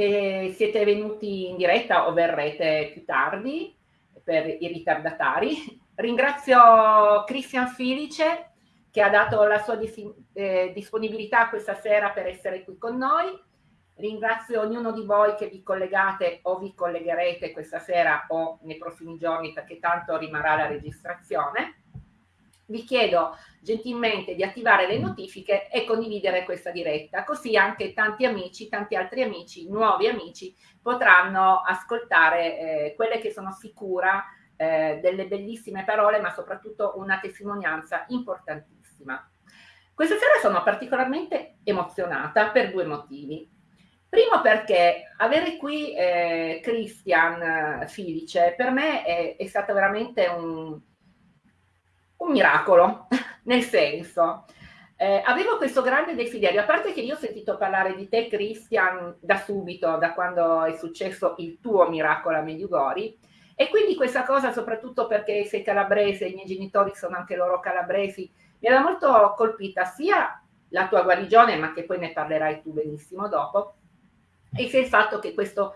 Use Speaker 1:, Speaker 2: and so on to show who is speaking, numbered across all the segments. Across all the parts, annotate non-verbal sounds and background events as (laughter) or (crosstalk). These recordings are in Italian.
Speaker 1: che siete venuti in diretta o verrete più tardi per i ritardatari. Ringrazio Cristian Filice che ha dato la sua eh, disponibilità questa sera per essere qui con noi. Ringrazio ognuno di voi che vi collegate o vi collegherete questa sera o nei prossimi giorni perché tanto rimarrà la registrazione vi chiedo gentilmente di attivare le notifiche e condividere questa diretta, così anche tanti amici, tanti altri amici, nuovi amici, potranno ascoltare eh, quelle che sono sicura eh, delle bellissime parole, ma soprattutto una testimonianza importantissima. Questa sera sono particolarmente emozionata per due motivi. Primo perché avere qui eh, Christian Filice per me è, è stato veramente un, un miracolo, (laughs) nel senso, eh, avevo questo grande desiderio, a parte che io ho sentito parlare di te, Christian, da subito, da quando è successo il tuo miracolo a Mediugori, e quindi questa cosa, soprattutto perché sei calabrese, i miei genitori sono anche loro calabresi, mi aveva molto colpita sia la tua guarigione, ma che poi ne parlerai tu benissimo dopo, e sia il fatto che questo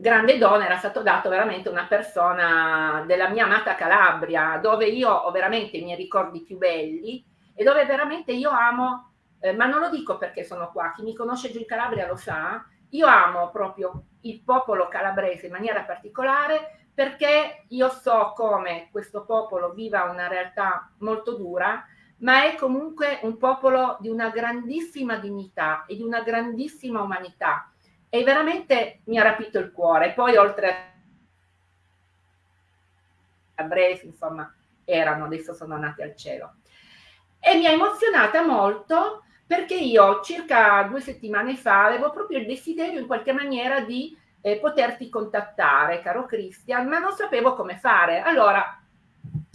Speaker 1: grande dono era stato dato veramente una persona della mia amata Calabria, dove io ho veramente i miei ricordi più belli e dove veramente io amo, eh, ma non lo dico perché sono qua, chi mi conosce giù in Calabria lo sa, io amo proprio il popolo calabrese in maniera particolare perché io so come questo popolo viva una realtà molto dura, ma è comunque un popolo di una grandissima dignità e di una grandissima umanità e veramente mi ha rapito il cuore. Poi oltre a Bresi, insomma, erano, adesso sono nati al cielo. E mi ha emozionata molto perché io circa due settimane fa avevo proprio il desiderio in qualche maniera di eh, poterti contattare, caro Christian, ma non sapevo come fare. Allora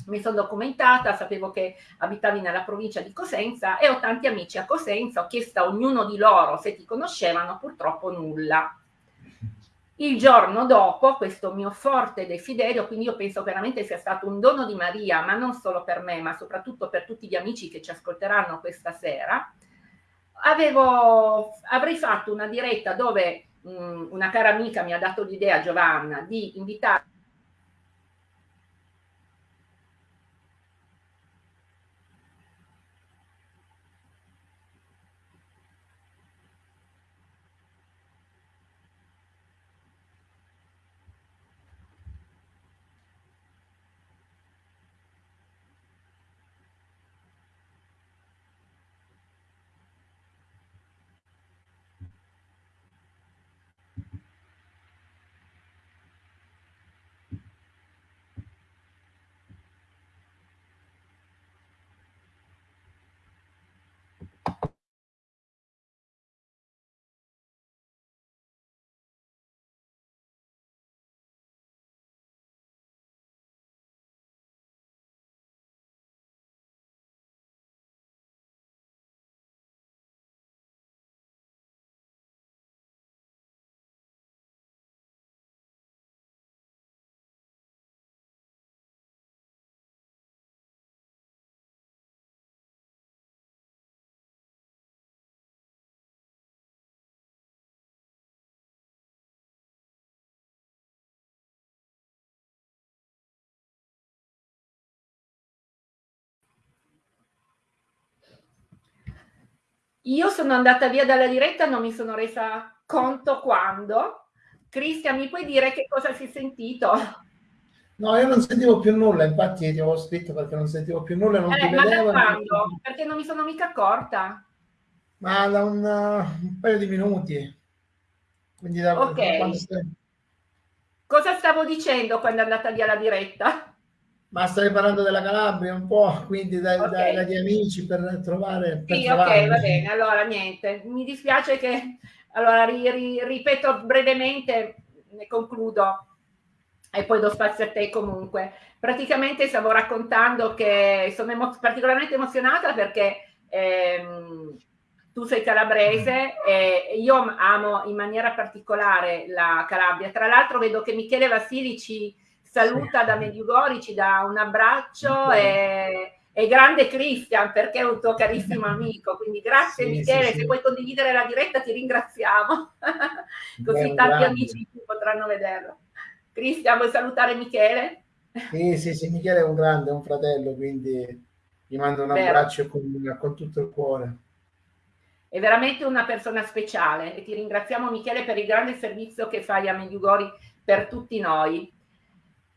Speaker 1: mi sono documentata, sapevo che abitavi nella provincia di Cosenza e ho tanti amici a Cosenza, ho chiesto a ognuno di loro se ti conoscevano, purtroppo nulla. Il giorno dopo, questo mio forte desiderio, quindi io penso veramente sia stato un dono di Maria, ma non solo per me, ma soprattutto per tutti gli amici che ci ascolteranno questa sera, avevo, avrei fatto una diretta dove mh, una cara amica mi ha dato l'idea, Giovanna, di invitare Io sono andata via dalla diretta, non mi sono resa conto quando. Cristian, mi puoi dire che cosa si è sentito?
Speaker 2: No, io non sentivo più nulla, infatti ti avevo scritto perché non sentivo più nulla, non
Speaker 1: eh,
Speaker 2: ti vedevo.
Speaker 1: Ma quando? Perché non mi sono mica accorta.
Speaker 2: Ma da un, uh, un paio di minuti. Quindi da,
Speaker 1: ok. Da. Cosa stavo dicendo quando è andata via la diretta?
Speaker 2: Ma stai parlando della Calabria un po', quindi dai, okay. dagli amici per trovare... Per
Speaker 1: sì, ok, va bene. Allora, niente. Mi dispiace che... Allora, ri, ri, ripeto brevemente, ne concludo e poi do spazio a te comunque. Praticamente stavo raccontando che sono emo particolarmente emozionata perché ehm, tu sei calabrese e io amo in maniera particolare la Calabria. Tra l'altro vedo che Michele Vassili ci saluta da Mediugori, ci dà un abbraccio e, e grande Cristian perché è un tuo carissimo (laughs) amico, quindi grazie sì, Michele, sì, se puoi condividere la diretta ti ringraziamo, così Beh, tanti grande. amici potranno vederlo. Cristian, vuoi salutare Michele?
Speaker 2: Sì, sì, sì, Michele è un grande, è un fratello, quindi gli mando un abbraccio con, con tutto il cuore.
Speaker 1: È veramente una persona speciale e ti ringraziamo Michele per il grande servizio che fai a Mediugori per tutti noi.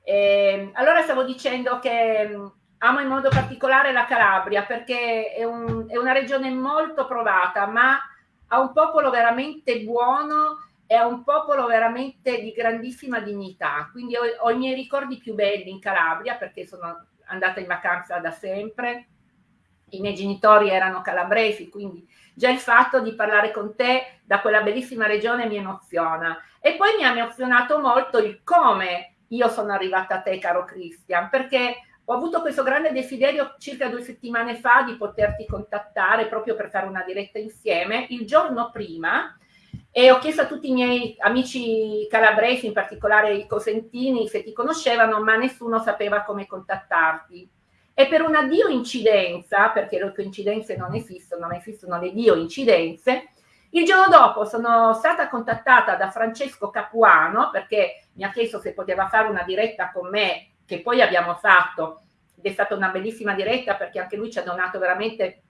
Speaker 1: E, ehm, allora stavo dicendo che mm, amo in modo particolare la Calabria perché è, un, è una regione molto provata, ma ha un popolo veramente buono e ha un popolo veramente di grandissima dignità. Quindi ho, ho i miei ricordi più belli in Calabria perché sono andata in vacanza da sempre. I miei genitori erano calabresi, quindi già il fatto di parlare con te da quella bellissima regione mi emoziona. E poi mi ha emozionato molto il come io sono arrivata a te, caro Cristian, perché ho avuto questo grande desiderio circa due settimane fa di poterti contattare proprio per fare una diretta insieme. Il giorno prima e ho chiesto a tutti i miei amici calabresi, in particolare i cosentini, se ti conoscevano, ma nessuno sapeva come contattarti. E per una dio incidenza, perché le coincidenze non esistono, ma esistono le dio incidenze, il giorno dopo sono stata contattata da Francesco Capuano perché mi ha chiesto se poteva fare una diretta con me, che poi abbiamo fatto, ed è stata una bellissima diretta perché anche lui ci ha donato veramente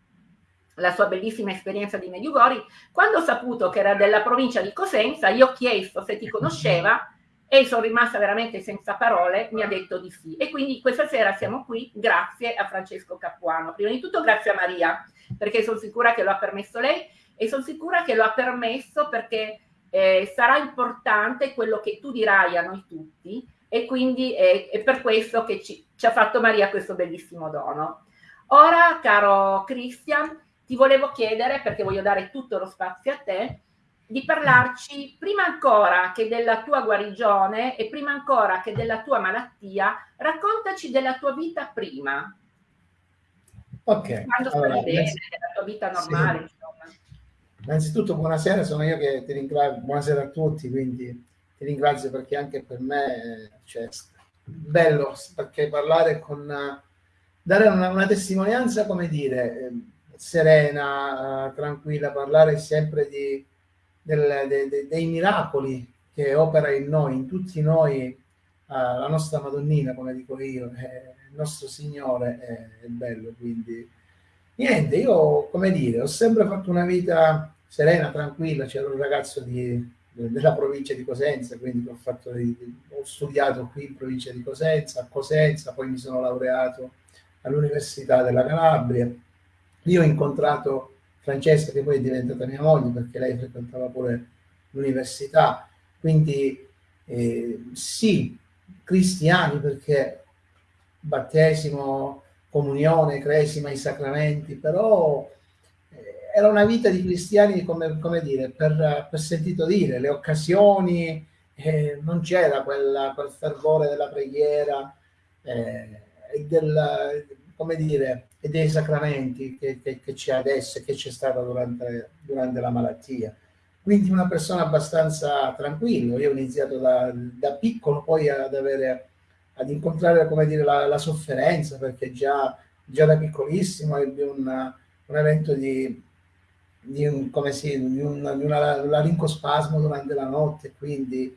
Speaker 1: la sua bellissima esperienza di Mediugori. Quando ho saputo che era della provincia di Cosenza, io ho chiesto se ti conosceva (laughs) e sono rimasta veramente senza parole, mi ha detto di sì. E quindi questa sera siamo qui grazie a Francesco Capuano. Prima di tutto grazie a Maria, perché sono sicura che lo ha permesso lei e sono sicura che lo ha permesso perché eh, sarà importante quello che tu dirai a noi tutti e quindi è, è per questo che ci, ci ha fatto Maria questo bellissimo dono. Ora, caro Christian, ti volevo chiedere, perché voglio dare tutto lo spazio a te, di parlarci prima ancora che della tua guarigione e prima ancora che della tua malattia, raccontaci della tua vita prima.
Speaker 2: Ok.
Speaker 1: Quando allora, stai bene, della tua vita normale, sì.
Speaker 2: Innanzitutto buonasera, sono io che ti ringrazio, buonasera a tutti, quindi ti ringrazio perché anche per me cioè, bello perché parlare con dare una, una testimonianza come dire serena tranquilla parlare sempre di, del, de, de, dei miracoli che opera in noi in tutti noi uh, la nostra Madonnina come dico io eh, il nostro Signore è, è bello quindi niente io come dire ho sempre fatto una vita serena tranquilla c'era un ragazzo di della provincia di Cosenza, quindi ho, fatto, ho studiato qui in provincia di Cosenza, a Cosenza, poi mi sono laureato all'Università della Calabria. Io ho incontrato Francesca, che poi è diventata mia moglie, perché lei frequentava pure l'università, quindi eh, sì, cristiani, perché battesimo, comunione, cresima, i sacramenti, però era una vita di cristiani, come, come dire, per, per, sentito dire, le occasioni, eh, non c'era quel fervore della preghiera eh, e del, dire, e dei sacramenti che, che, che c'è adesso e che c'è stata durante, durante la malattia. Quindi una persona abbastanza tranquilla. Io ho iniziato da, da piccolo poi ad avere, ad incontrare, dire, la, la sofferenza, perché già, già da piccolissimo ebbi un evento di, di un, come si, di un, di una, un larincospasmo durante la notte, quindi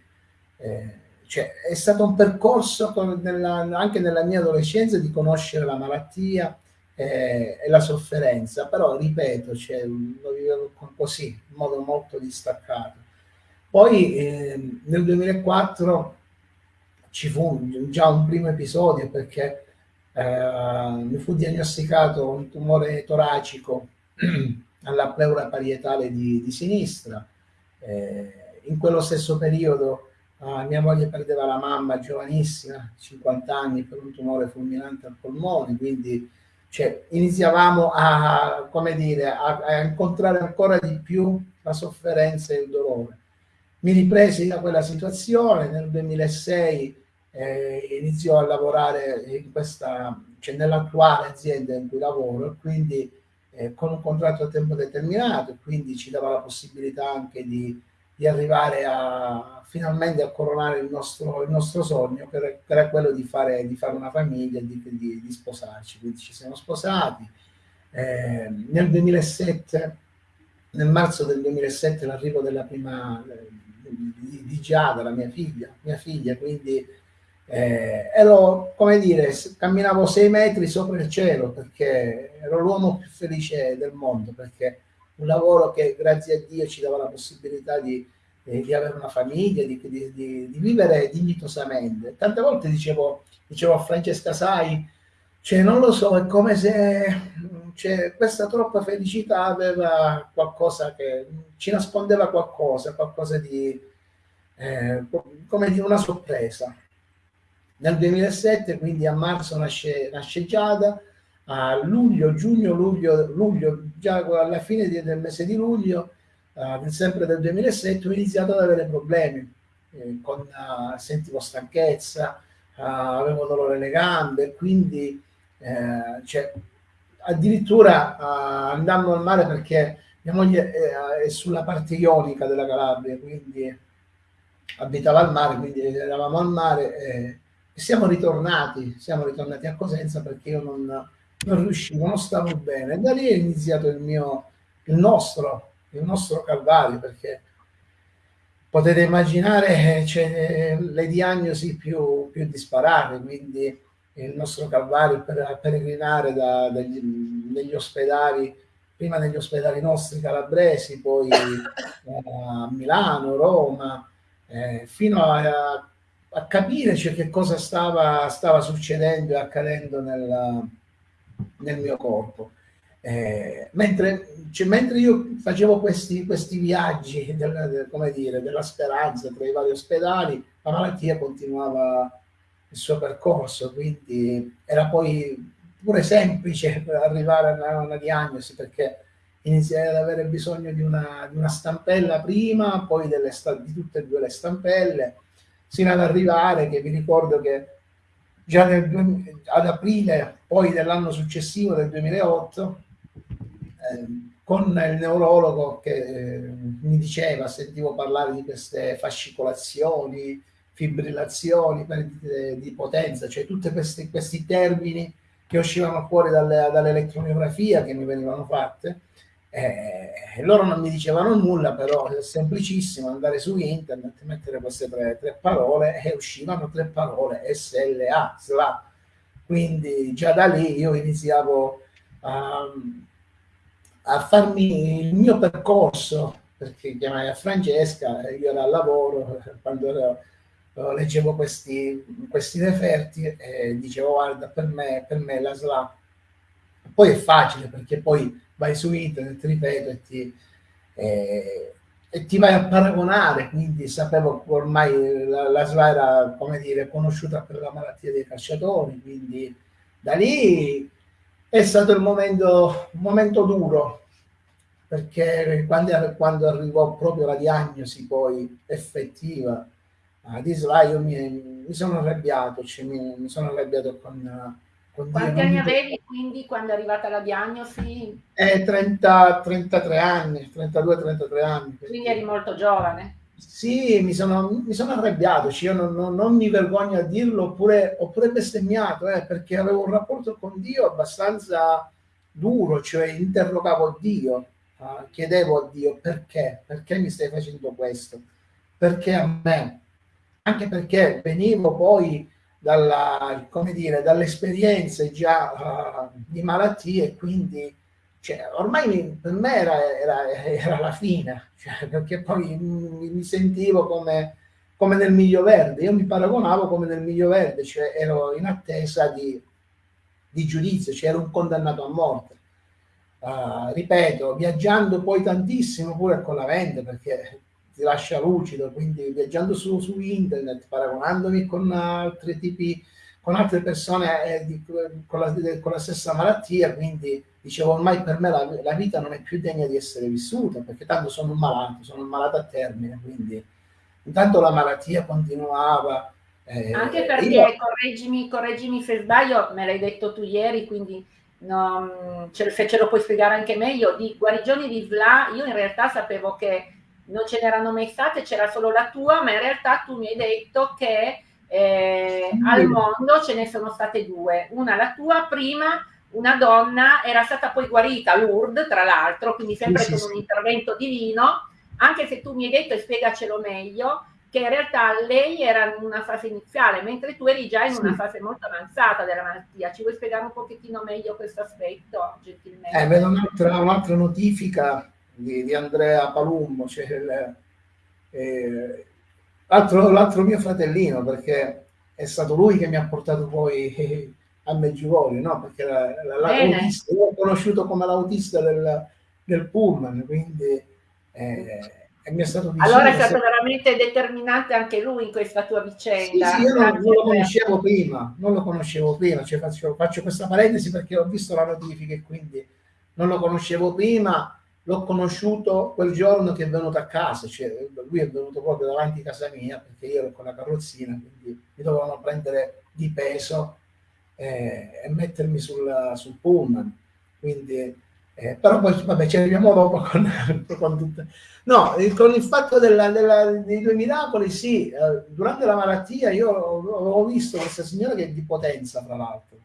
Speaker 2: eh, cioè, è stato un percorso nella, anche nella mia adolescenza di conoscere la malattia eh, e la sofferenza, però ripeto, cioè, lo vivevo così, in modo molto distaccato. Poi eh, nel 2004 ci fu già un primo episodio perché eh, mi fu diagnosticato un tumore toracico (clears throat) alla pleura parietale di, di sinistra. Eh, in quello stesso periodo eh, mia moglie perdeva la mamma giovanissima, 50 anni, per un tumore fulminante al polmone, quindi cioè, iniziavamo a, come dire, a, a incontrare ancora di più la sofferenza e il dolore. Mi ripresi da quella situazione, nel 2006 eh, iniziò a lavorare in questa, cioè nell'attuale azienda in cui lavoro, quindi eh, con un contratto a tempo determinato, quindi ci dava la possibilità anche di, di arrivare a finalmente a coronare il nostro, il nostro sogno, che era quello di fare, di fare una famiglia, di, di, di, sposarci. Quindi ci siamo sposati. Eh, nel 2007, nel marzo del 2007, l'arrivo della prima di, di Giada, la mia figlia, mia figlia, quindi eh, ero, come dire, camminavo sei metri sopra il cielo perché ero l'uomo più felice del mondo, perché un lavoro che grazie a Dio ci dava la possibilità di, eh, di avere una famiglia, di, di, di, vivere dignitosamente. Tante volte dicevo, dicevo a Francesca, sai, cioè, non lo so, è come se cioè, questa troppa felicità aveva qualcosa che ci nascondeva qualcosa, qualcosa di, eh, come di una sorpresa. Nel 2007, quindi a marzo nasce, nasce Giada, a luglio, giugno, luglio, luglio, già alla fine del mese di luglio, uh, sempre del 2007, ho iniziato ad avere problemi, eh, con, uh, sentivo stanchezza, uh, avevo dolore alle gambe, quindi eh, cioè, addirittura andando al mare perché mia moglie è, è sulla parte ionica della Calabria, quindi abitava al mare, quindi eravamo al mare e, siamo ritornati, siamo ritornati a Cosenza perché io non non riuscivo, non stavo bene. Da lì è iniziato il mio, il nostro, il nostro calvario, perché potete immaginare cioè, le diagnosi più, più disparate, quindi il nostro calvario per peregrinare da, dagli, negli ospedali, prima negli ospedali nostri calabresi, poi a Milano, Roma, eh, fino a, a capire cioè, che cosa stava, stava succedendo e accadendo nella, nel mio corpo. Eh, mentre, cioè, mentre, io facevo questi, questi viaggi del, del, dire, della speranza tra i vari ospedali, la malattia continuava il suo percorso, quindi era poi pure semplice arrivare a una, una diagnosi perché iniziai ad avere bisogno di una, di una stampella prima, poi delle, di tutte e due le stampelle, sino ad arrivare che vi ricordo che già nel, ad aprile poi dell'anno successivo, del 2008, eh, con il neurologo che eh, mi diceva, sentivo parlare di queste fascicolazioni, fibrillazioni, perdite di potenza, cioè tutti questi, questi termini che uscivano fuori dalle, dall'elettromiografia che mi venivano fatte, eh, loro non mi dicevano nulla, però è semplicissimo andare su internet, mettere queste tre, tre parole e uscivano tre parole, SLA, SLA. Quindi già da lì io iniziavo a, a farmi il mio percorso, perché chiamai a Francesca, io ero al lavoro, quando ero, leggevo questi, questi referti e dicevo guarda per me, per me la SLA. Poi è facile perché poi vai su internet, ripeto, e ti, eh, e ti vai a paragonare, quindi sapevo ormai la, la SLA era, come dire, conosciuta per la malattia dei calciatori, quindi da lì è stato il momento, un momento duro, perché quando, quando, arrivò proprio la diagnosi poi effettiva di SLA io mi, mi sono arrabbiato, cioè mi, mi sono arrabbiato con
Speaker 1: Quanti anni avevi quindi quando è arrivata la diagnosi?
Speaker 2: Eh, 30, 33 anni, 32-33 anni.
Speaker 1: Quindi eri molto giovane?
Speaker 2: Sì, mi sono, mi sono arrabbiato, cioè io non, non, non, mi vergogno a dirlo, oppure, oppure bestemmiato, eh, perché avevo un rapporto con Dio abbastanza duro, cioè interrogavo Dio, uh, chiedevo a Dio perché, perché mi stai facendo questo, perché a me, anche perché venivo poi dalle esperienze già uh, di malattie, quindi cioè, ormai per me era, era, era la fine, cioè, perché poi mi, sentivo come, come, nel miglio verde, io mi paragonavo come nel miglio verde, cioè ero in attesa di, di giudizio, cioè ero un condannato a morte. Uh, ripeto, viaggiando poi tantissimo pure con la mente, perché ti lascia lucido, quindi viaggiando su, su internet, paragonandomi con altri tipi, con altre persone eh, di, con, la, con, la, stessa malattia, quindi dicevo ormai per me la, la, vita non è più degna di essere vissuta, perché tanto sono un malato, sono un malato a termine, quindi intanto la malattia continuava.
Speaker 1: Eh, Anche perché, io... correggimi, correggimi se sbaglio, me l'hai detto tu ieri, quindi non, ce, se ce lo puoi spiegare anche meglio, di guarigioni di SLA, io in realtà sapevo che non ce n'erano mai state, c'era solo la tua, ma in realtà tu mi hai detto che eh, al mondo ce ne sono state due, una la tua prima, una donna, era stata poi guarita, Lourdes tra l'altro, quindi sempre sì, con sì, un intervento divino, anche se tu mi hai detto, e spiegacelo meglio, che in realtà lei era in una fase iniziale, mentre tu eri già in sì. una fase molto avanzata della malattia. Ci vuoi spiegare un pochettino meglio questo aspetto, gentilmente?
Speaker 2: Eh, vedo un'altra, un'altra notifica di, di, Andrea Palumbo, cioè eh, l'altro, l'altro, mio fratellino, perché è stato lui che mi ha portato poi a Meggiugorio, no? Perché la, la, l'autista, l'ho conosciuto come l'autista del, del Pullman, quindi... Eh, mi è stato
Speaker 1: vicino. Allora è stato se... veramente determinante anche lui in questa tua vicenda.
Speaker 2: Sì, sì io non, non, lo conoscevo prima, non lo conoscevo prima, cioè faccio, faccio, questa parentesi perché ho visto la notifica e quindi non lo conoscevo prima, l'ho conosciuto quel giorno che è venuto a casa, cioè lui è venuto proprio davanti a casa mia perché io ero con la carrozzina, quindi mi dovevano prendere di peso eh, e mettermi sul, sul pullman. Quindi eh, però poi vabbè ci arriviamo dopo con, (laughs) con tutte. No, con il fatto della, della, dei due miracoli, sì, eh, durante la malattia io ho visto questa signora che è di potenza, tra l'altro,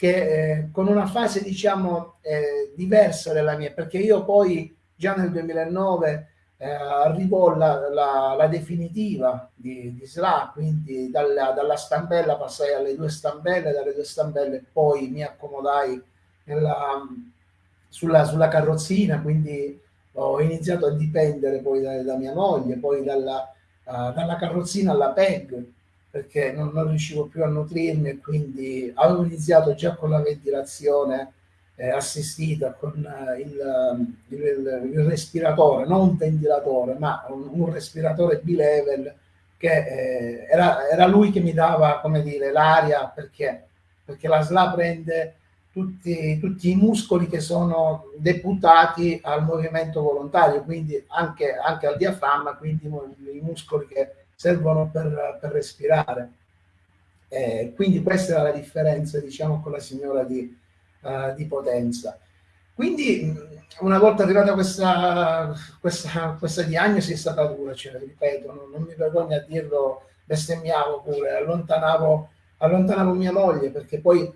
Speaker 2: che eh, con una fase diciamo eh, diversa della mia, perché io poi già nel 2009 eh, arrivò la, la, la, definitiva di, di SLA, quindi dalla, dalla stampella passai alle due stampelle, dalle due stampelle poi mi accomodai nella sulla, sulla carrozzina, quindi ho iniziato a dipendere poi da, da mia moglie, poi dalla, uh, dalla carrozzina alla PEG, perché non, non, riuscivo più a nutrirmi e quindi avevo iniziato già con la ventilazione eh, assistita, con uh, il, il, il, respiratore, non un ventilatore, ma un, un respiratore bilevel che eh, era, era, lui che mi dava, come dire, l'aria, perché, perché la SLA prende tutti, tutti, i muscoli che sono deputati al movimento volontario, quindi anche, anche al diaframma, quindi i muscoli che servono per, per respirare. Eh, quindi questa era la differenza, diciamo, con la signora di, uh, di Potenza. Quindi una volta arrivata questa, questa, questa diagnosi è stata dura, cioè, ripeto, non, non mi vergogno a dirlo, bestemmiavo pure, allontanavo, allontanavo mia moglie perché poi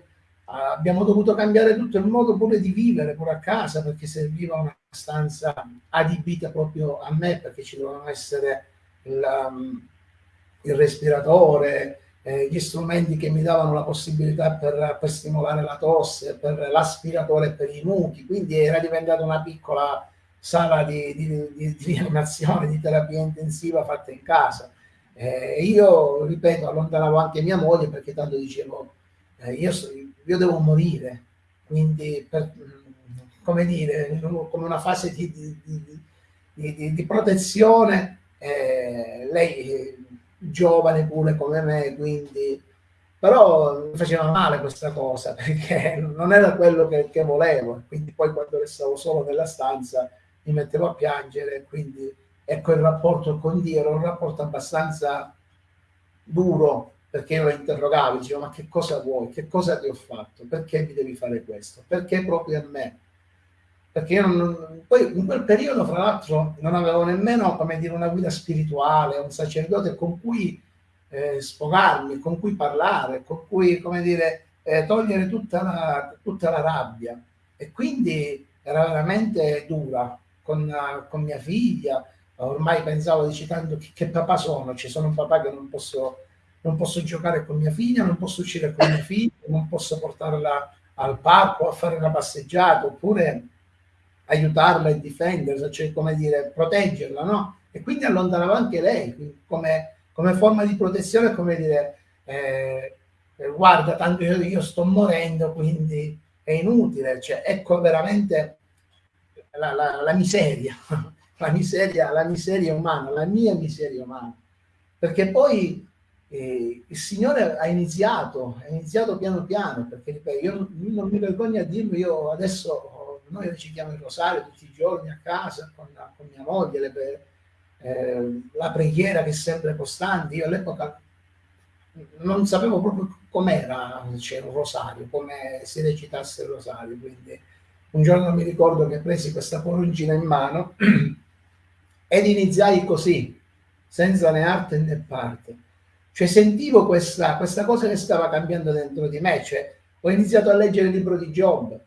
Speaker 2: abbiamo dovuto cambiare tutto il modo pure di vivere pure a casa perché serviva una stanza adibita proprio a me perché ci dovevano essere um, il respiratore, eh, gli strumenti che mi davano la possibilità per, per stimolare la tosse, per l'aspiratore per i muchi, quindi era diventata una piccola sala di, di, di, di rianimazione, di terapia intensiva fatta in casa. Eh, io, ripeto, allontanavo anche mia moglie perché tanto dicevo, eh, io, io devo morire, quindi per, come dire, come una fase di, di protezione, eh, lei giovane pure come me, quindi però mi faceva male questa cosa (laughs) perché non era quello che, che volevo, quindi poi quando restavo solo nella stanza mi mettevo a piangere, quindi ecco il rapporto con Dio era un rapporto abbastanza duro perché io lo interrogavo, dicevo ma che cosa vuoi, che cosa ti ho fatto, perché mi devi fare questo, perché proprio a me? Perché io non, poi in quel periodo, fra l'altro, non avevo nemmeno, come dire, una guida spirituale, un sacerdote con cui eh, sfogarmi, con cui parlare, con cui, come dire, eh, togliere tutta la, tutta la rabbia. E quindi era veramente dura con, con mia figlia, ormai pensavo, dici tanto che, che papà sono, ci sono un papà che non posso non posso giocare con mia figlia, non posso uscire con mia figlia, non posso portarla al parco a fare una passeggiata, oppure aiutarla e difenderla, cioè come dire, proteggerla, no? E quindi allontanavo anche lei, come, come forma di protezione, come dire, eh, guarda, tanto io, io, sto morendo, quindi è inutile, cioè, ecco veramente la, la, la miseria, (laughs) la miseria, la miseria umana, la mia miseria umana, perché poi e il Signore ha iniziato, ha iniziato piano piano, perché ripeto, io non mi vergogno a dirlo, io adesso, noi recitiamo il rosario tutti i giorni a casa con, con mia moglie, le, eh, la preghiera che è sempre costante, io all'epoca non sapevo proprio com'era c'era un rosario, come si recitasse il rosario, quindi un giorno mi ricordo che presi questa porungina in mano (clears throat) ed iniziai così, senza né arte né parte. Cioè sentivo questa, questa cosa che stava cambiando dentro di me, cioè ho iniziato a leggere il libro di Job,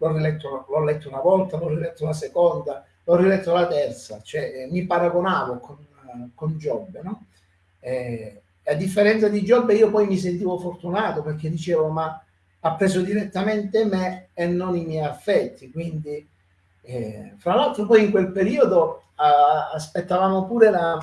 Speaker 2: l'ho, riletto, letto una volta, l'ho riletto una seconda, l'ho riletto la terza, cioè mi paragonavo con, con Giobbe, no? Eh, a differenza di Giobbe io poi mi sentivo fortunato perché dicevo ma ha preso direttamente me e non i miei affetti, quindi eh, fra l'altro poi in quel periodo uh, aspettavamo pure la,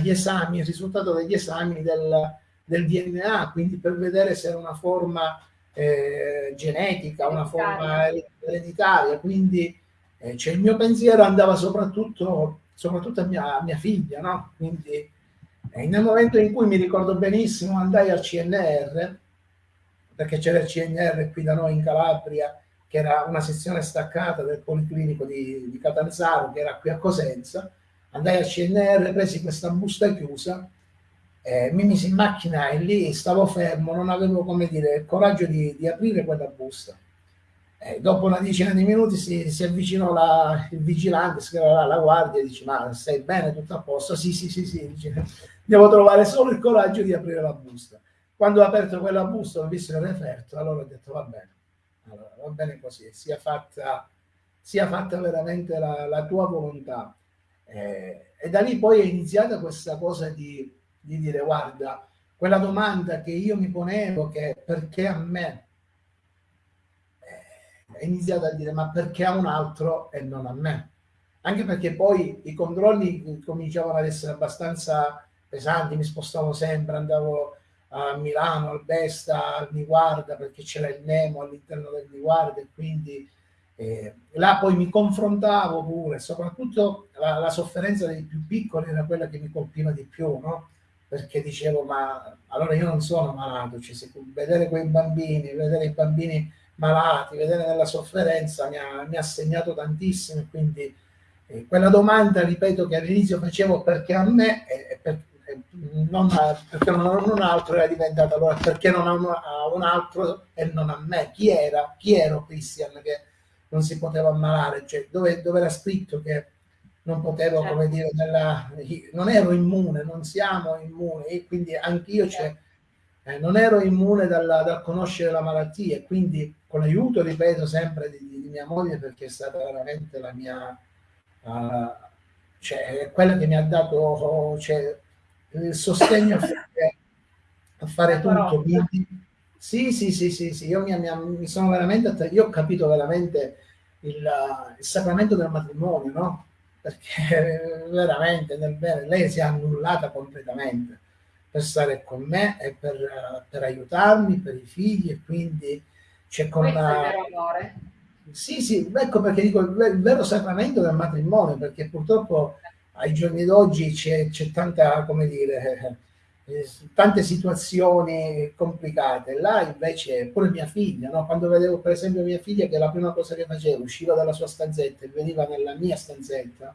Speaker 2: gli esami, il risultato degli esami del, del, DNA, quindi per vedere se era una forma eh, genetica, una forma ereditaria, quindi eh, cioè il mio pensiero andava soprattutto, soprattutto a, mia, a mia figlia, no? Quindi nel momento in cui mi ricordo benissimo andai al CNR, perché c'era il CNR qui da noi in Calabria, che era una sezione staccata del Policlinico di, di Catanzaro, che era qui a Cosenza, andai al CNR, presi questa busta chiusa, eh, mi misi in macchina e lì stavo fermo, non avevo come dire il coraggio di, di aprire quella busta. Eh, dopo una decina di minuti si, si avvicinò la, il vigilante, chiamava la guardia e dice ma stai bene, tutto a posto? Sì, sì, sì, sì, dice, devo trovare solo il coraggio di aprire la busta. Quando ho aperto quella busta ho visto il referto, allora ho detto va bene, allora, va bene così, sia fatta, sia fatta veramente la, la tua volontà. Eh, e da lì poi è iniziata questa cosa di, di dire, guarda, quella domanda che io mi ponevo, che perché a me, eh, è iniziata a dire, ma perché a un altro e non a me? Anche perché poi i controlli cominciavano ad essere abbastanza pesanti, mi spostavo sempre, andavo a Milano, al Besta, al Niguarda, perché c'era il Nemo all'interno del Niguarda e quindi eh, là poi mi confrontavo pure, soprattutto la, la, sofferenza dei più piccoli era quella che mi colpiva di più, no? Perché dicevo, ma allora io non sono malato, cioè, se, vedere quei bambini, vedere i bambini malati, vedere nella sofferenza mi ha, mi ha segnato tantissimo quindi eh, quella domanda, ripeto, che all'inizio facevo perché a me, e per, non a, perché non a un altro era diventato allora perché non a un, a un, altro e non a me. Chi era? Chi ero Christian che non si poteva ammalare? Cioè dove, dove era scritto che non potevo certo. come dire nella, non ero immune non siamo immuni e quindi anch'io cioè, eh, non ero immune dalla, dal conoscere la malattia e quindi con l'aiuto ripeto sempre di, di, mia moglie perché è stata veramente la mia uh, cioè quella che mi ha dato cioè, il sostegno a (coughs) fare, a fare tutto. Quindi, sì, sì, sì, sì, sì, io mi, mi, mi sono veramente, io ho capito veramente il, il sacramento del matrimonio, no? Perché (laughs) veramente nel bene lei si è annullata completamente per stare con me e per, per aiutarmi, per i figli e quindi c'è con la... Sì, sì, ecco perché dico il, il vero sacramento del matrimonio, perché purtroppo ai giorni d'oggi c'è, tanta, come dire, eh, tante situazioni complicate. Là invece pure mia figlia, no? quando vedevo per esempio mia figlia che la prima cosa che faceva, usciva dalla sua stanzetta e veniva nella mia stanzetta,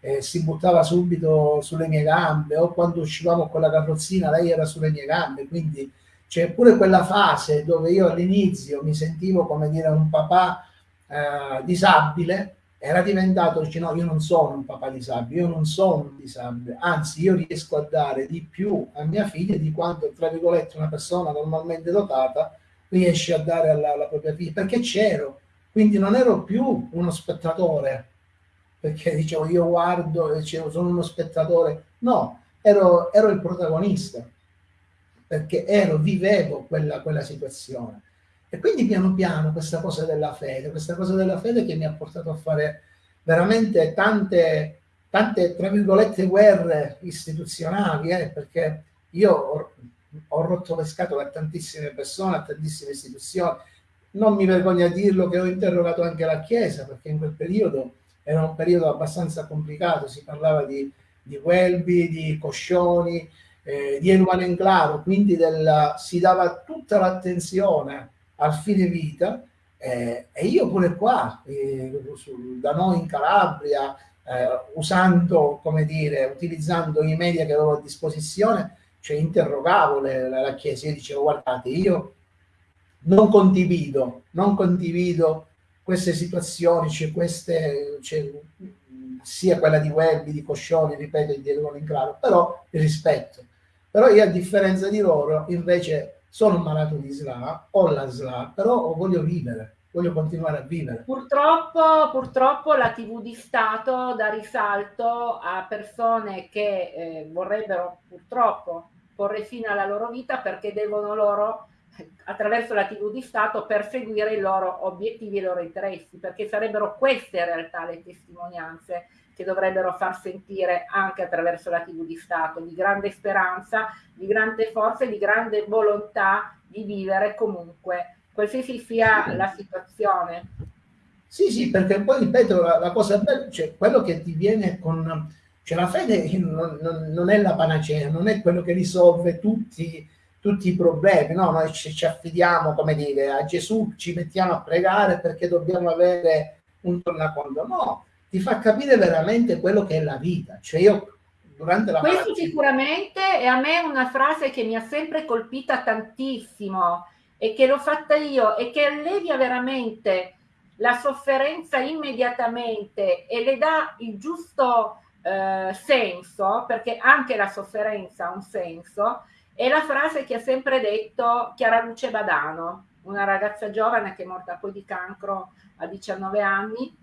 Speaker 2: eh, si buttava subito sulle mie gambe, o quando uscivamo con la carrozzina lei era sulle mie gambe, quindi c'è pure quella fase dove io all'inizio mi sentivo come dire un papà eh, disabile, era diventato, dice no, io non sono un papà disabile, io non sono un disabile, anzi io riesco a dare di più a mia figlia di quanto, tra virgolette, una persona normalmente dotata riesce a dare alla, alla propria figlia, perché c'ero, quindi non ero più uno spettatore, perché dicevo io guardo dicevo sono uno spettatore, no, ero, ero il protagonista, perché ero, vivevo quella, quella situazione. E quindi piano piano questa cosa della fede, questa cosa della fede che mi ha portato a fare veramente tante, tante tra virgolette, guerre istituzionali, eh, perché io ho, ho, rotto le scatole a tantissime persone, a tantissime istituzioni. Non mi vergogno a dirlo che ho interrogato anche la Chiesa, perché in quel periodo era un periodo abbastanza complicato, si parlava di, di Welby, di Coscioni, eh, di Eluane Enclaro, quindi del, si dava tutta l'attenzione al fine vita eh, e io pure qua, eh, da noi in Calabria, eh, usando, come dire, utilizzando i media che avevo a disposizione, cioè interrogavo le, la, la Chiesa, io dicevo guardate, io non condivido, non condivido queste situazioni, cioè queste, cioè, sia quella di Welby, di Coscioni, ripeto, di Diego Linclaro, però il rispetto. Però io a differenza di loro invece sono malato di SLA, ho la SLA, però voglio vivere, voglio continuare a vivere.
Speaker 1: Purtroppo, purtroppo la TV di Stato dà risalto a persone che eh, vorrebbero purtroppo porre fine alla loro vita perché devono loro attraverso la TV di Stato perseguire i loro obiettivi e i loro interessi, perché sarebbero queste in realtà le testimonianze che dovrebbero far sentire anche attraverso la TV di Stato, di grande speranza, di grande forza e di grande volontà di vivere comunque, qualsiasi sia la situazione.
Speaker 2: Sì, sì, perché poi ripeto, la, la cosa bella, cioè quello che ti viene con... Cioè la fede non, non, non è la panacea, non è quello che risolve tutti tutti i problemi, no? Noi ci, ci, affidiamo, come dire, a Gesù, ci mettiamo a pregare perché dobbiamo avere un tornaconto. No, ti fa capire veramente quello che è la vita. Cioè io durante la
Speaker 1: Questo malattia... sicuramente è a me una frase che mi ha sempre colpita tantissimo e che l'ho fatta io e che allevia veramente la sofferenza immediatamente e le dà il giusto eh, senso, perché anche la sofferenza ha un senso, è la frase che ha sempre detto Chiara Luce Badano, una ragazza giovane che è morta poi di cancro a 19 anni,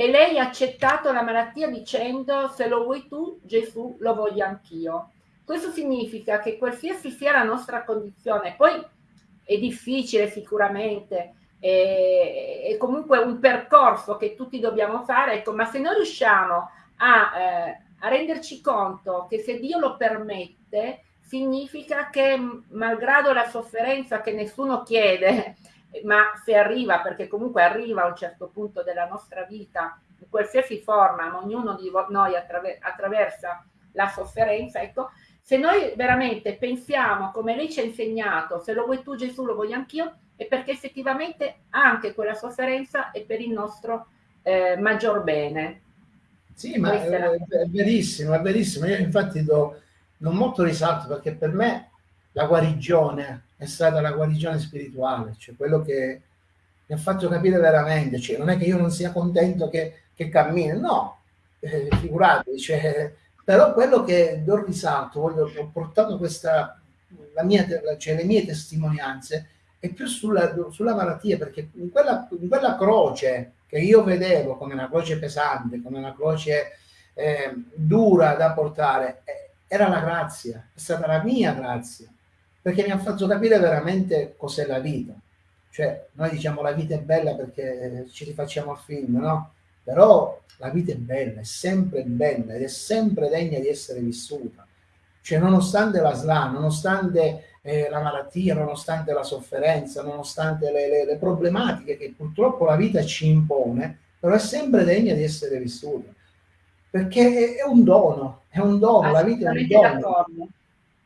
Speaker 1: e lei ha accettato la malattia dicendo se lo vuoi tu, Gesù, lo voglio anch'io. Questo significa che qualsiasi sia la nostra condizione, poi è difficile sicuramente, è, è comunque un percorso che tutti dobbiamo fare, ecco, ma se noi riusciamo a, eh, a renderci conto che se Dio lo permette, significa che malgrado la sofferenza che nessuno chiede, ma se arriva, perché comunque arriva a un certo punto della nostra vita, in qualsiasi forma, ma ognuno di noi attraver attraversa la sofferenza, ecco, se noi veramente pensiamo come lei ci ha insegnato, se lo vuoi tu Gesù, lo voglio anch'io, è perché effettivamente anche quella sofferenza è per il nostro eh, maggior bene.
Speaker 2: Sì, ma è, è, verissimo, è verissimo. Io infatti do non molto risalto perché per me la guarigione è stata la guarigione spirituale, cioè quello che mi ha fatto capire veramente, cioè non è che io non sia contento che, che cammini, no, eh, figurati, cioè, però quello che do risalto, voglio, ho portato questa, mia, cioè le mie testimonianze, è più sulla, sulla malattia, perché in quella, in quella, croce che io vedevo come una croce pesante, come una croce eh, dura da portare, eh, era la grazia, è stata la mia grazia, perché mi ha fatto capire veramente cos'è la vita. Cioè, noi diciamo la vita è bella perché ci rifacciamo al film, no? Però la vita è bella, è sempre bella ed è sempre degna di essere vissuta. Cioè, nonostante la SLA, nonostante eh, la malattia, nonostante la sofferenza, nonostante le, le, le problematiche che purtroppo la vita ci impone, però è sempre degna di essere vissuta perché è un dono, è un dono, la vita è un dono,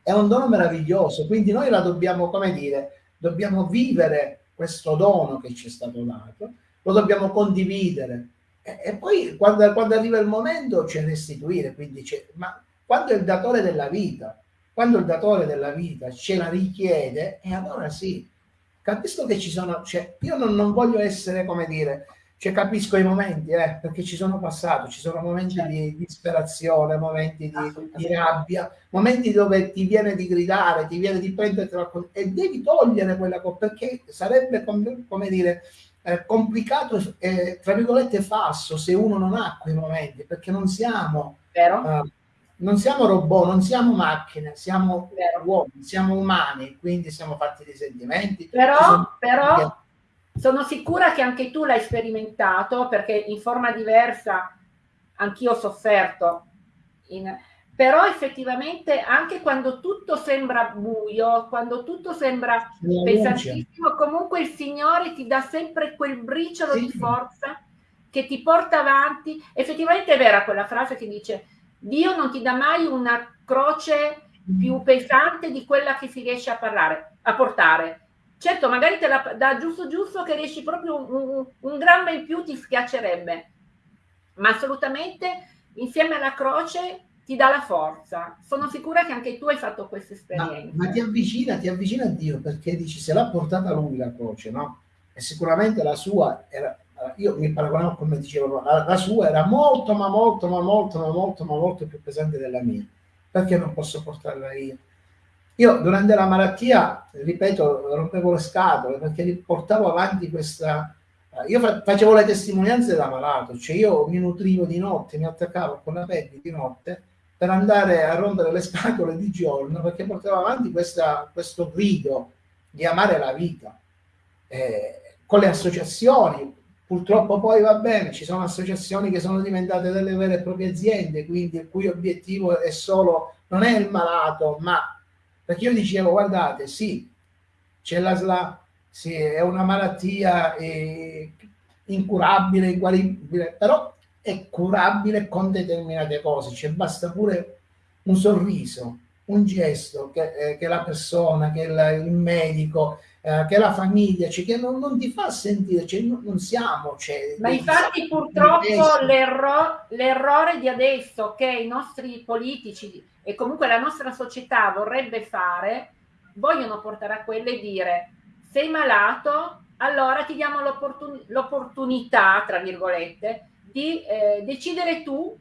Speaker 2: è un dono meraviglioso, quindi noi la dobbiamo, come dire, dobbiamo vivere questo dono che ci è stato dato, lo dobbiamo condividere. E, e poi quando, quando, arriva il momento c'è restituire, quindi c'è, ma quando il datore della vita, quando il datore della vita ce la richiede, e allora sì, capisco che ci sono, cioè, io non, non voglio essere, come dire, cioè, capisco i momenti, eh, perché ci sono passato, ci sono momenti certo. di disperazione, momenti di, di, rabbia, momenti dove ti viene di gridare, ti viene di prendertela e devi togliere quella cosa, perché sarebbe, come, come dire, eh, complicato e, tra virgolette, falso se uno non ha quei momenti, perché non siamo... Uh, non siamo robot, non siamo macchine, siamo Vero. uomini, siamo umani, quindi siamo fatti di sentimenti.
Speaker 1: Però, però sono sicura che anche tu l'hai sperimentato perché in forma diversa anch'io ho sofferto, in... però effettivamente anche quando tutto sembra buio, quando tutto sembra pesantissimo, comunque il Signore ti dà sempre quel briciolo sì. di forza che ti porta avanti. Effettivamente è vera quella frase che dice Dio non ti dà mai una croce più pesante di quella che si riesce a parlare, a portare Certo, magari te la dà giusto giusto che riesci proprio un, un, un grammo in più ti schiaccerebbe, ma assolutamente insieme alla croce ti dà la forza. Sono sicura che anche tu hai fatto questa esperienza.
Speaker 2: Ma, ma ti avvicina, ti avvicina a Dio perché dici se l'ha portata lui la croce, no? E sicuramente la sua era, io mi paragonavo come dicevo, la, la, sua era molto, ma molto, ma molto, ma molto, ma molto più pesante della mia. Perché non posso portarla io? Io durante la malattia, ripeto, rompevo le scatole perché portavo avanti questa... Io facevo le testimonianze da malato, cioè io mi nutrivo di notte, mi attaccavo con la pelle di notte per andare a rompere le (laughs) scatole di giorno perché portavo avanti questa, questo grido di amare la vita. Eh, con le associazioni, purtroppo poi va bene, ci sono associazioni che sono diventate delle vere e proprie aziende, quindi il cui obiettivo è solo, non è il malato, ma perché io dicevo, guardate, sì, c'è la SLA, sì, è una malattia eh, incurabile, inguaribile, però è curabile con determinate cose, cioè basta pure un sorriso, un gesto che, eh, che la persona, che il, il medico, eh, che la famiglia, cioè, che non, non, ti fa sentire, cioè, non, non siamo... Cioè,
Speaker 1: Ma infatti purtroppo l'erro, l'errore di adesso che i nostri politici e comunque la nostra società vorrebbe fare, vogliono portare a quello e dire sei malato, allora ti diamo l'opportun- l'opportunità, tra virgolette, di eh, decidere tu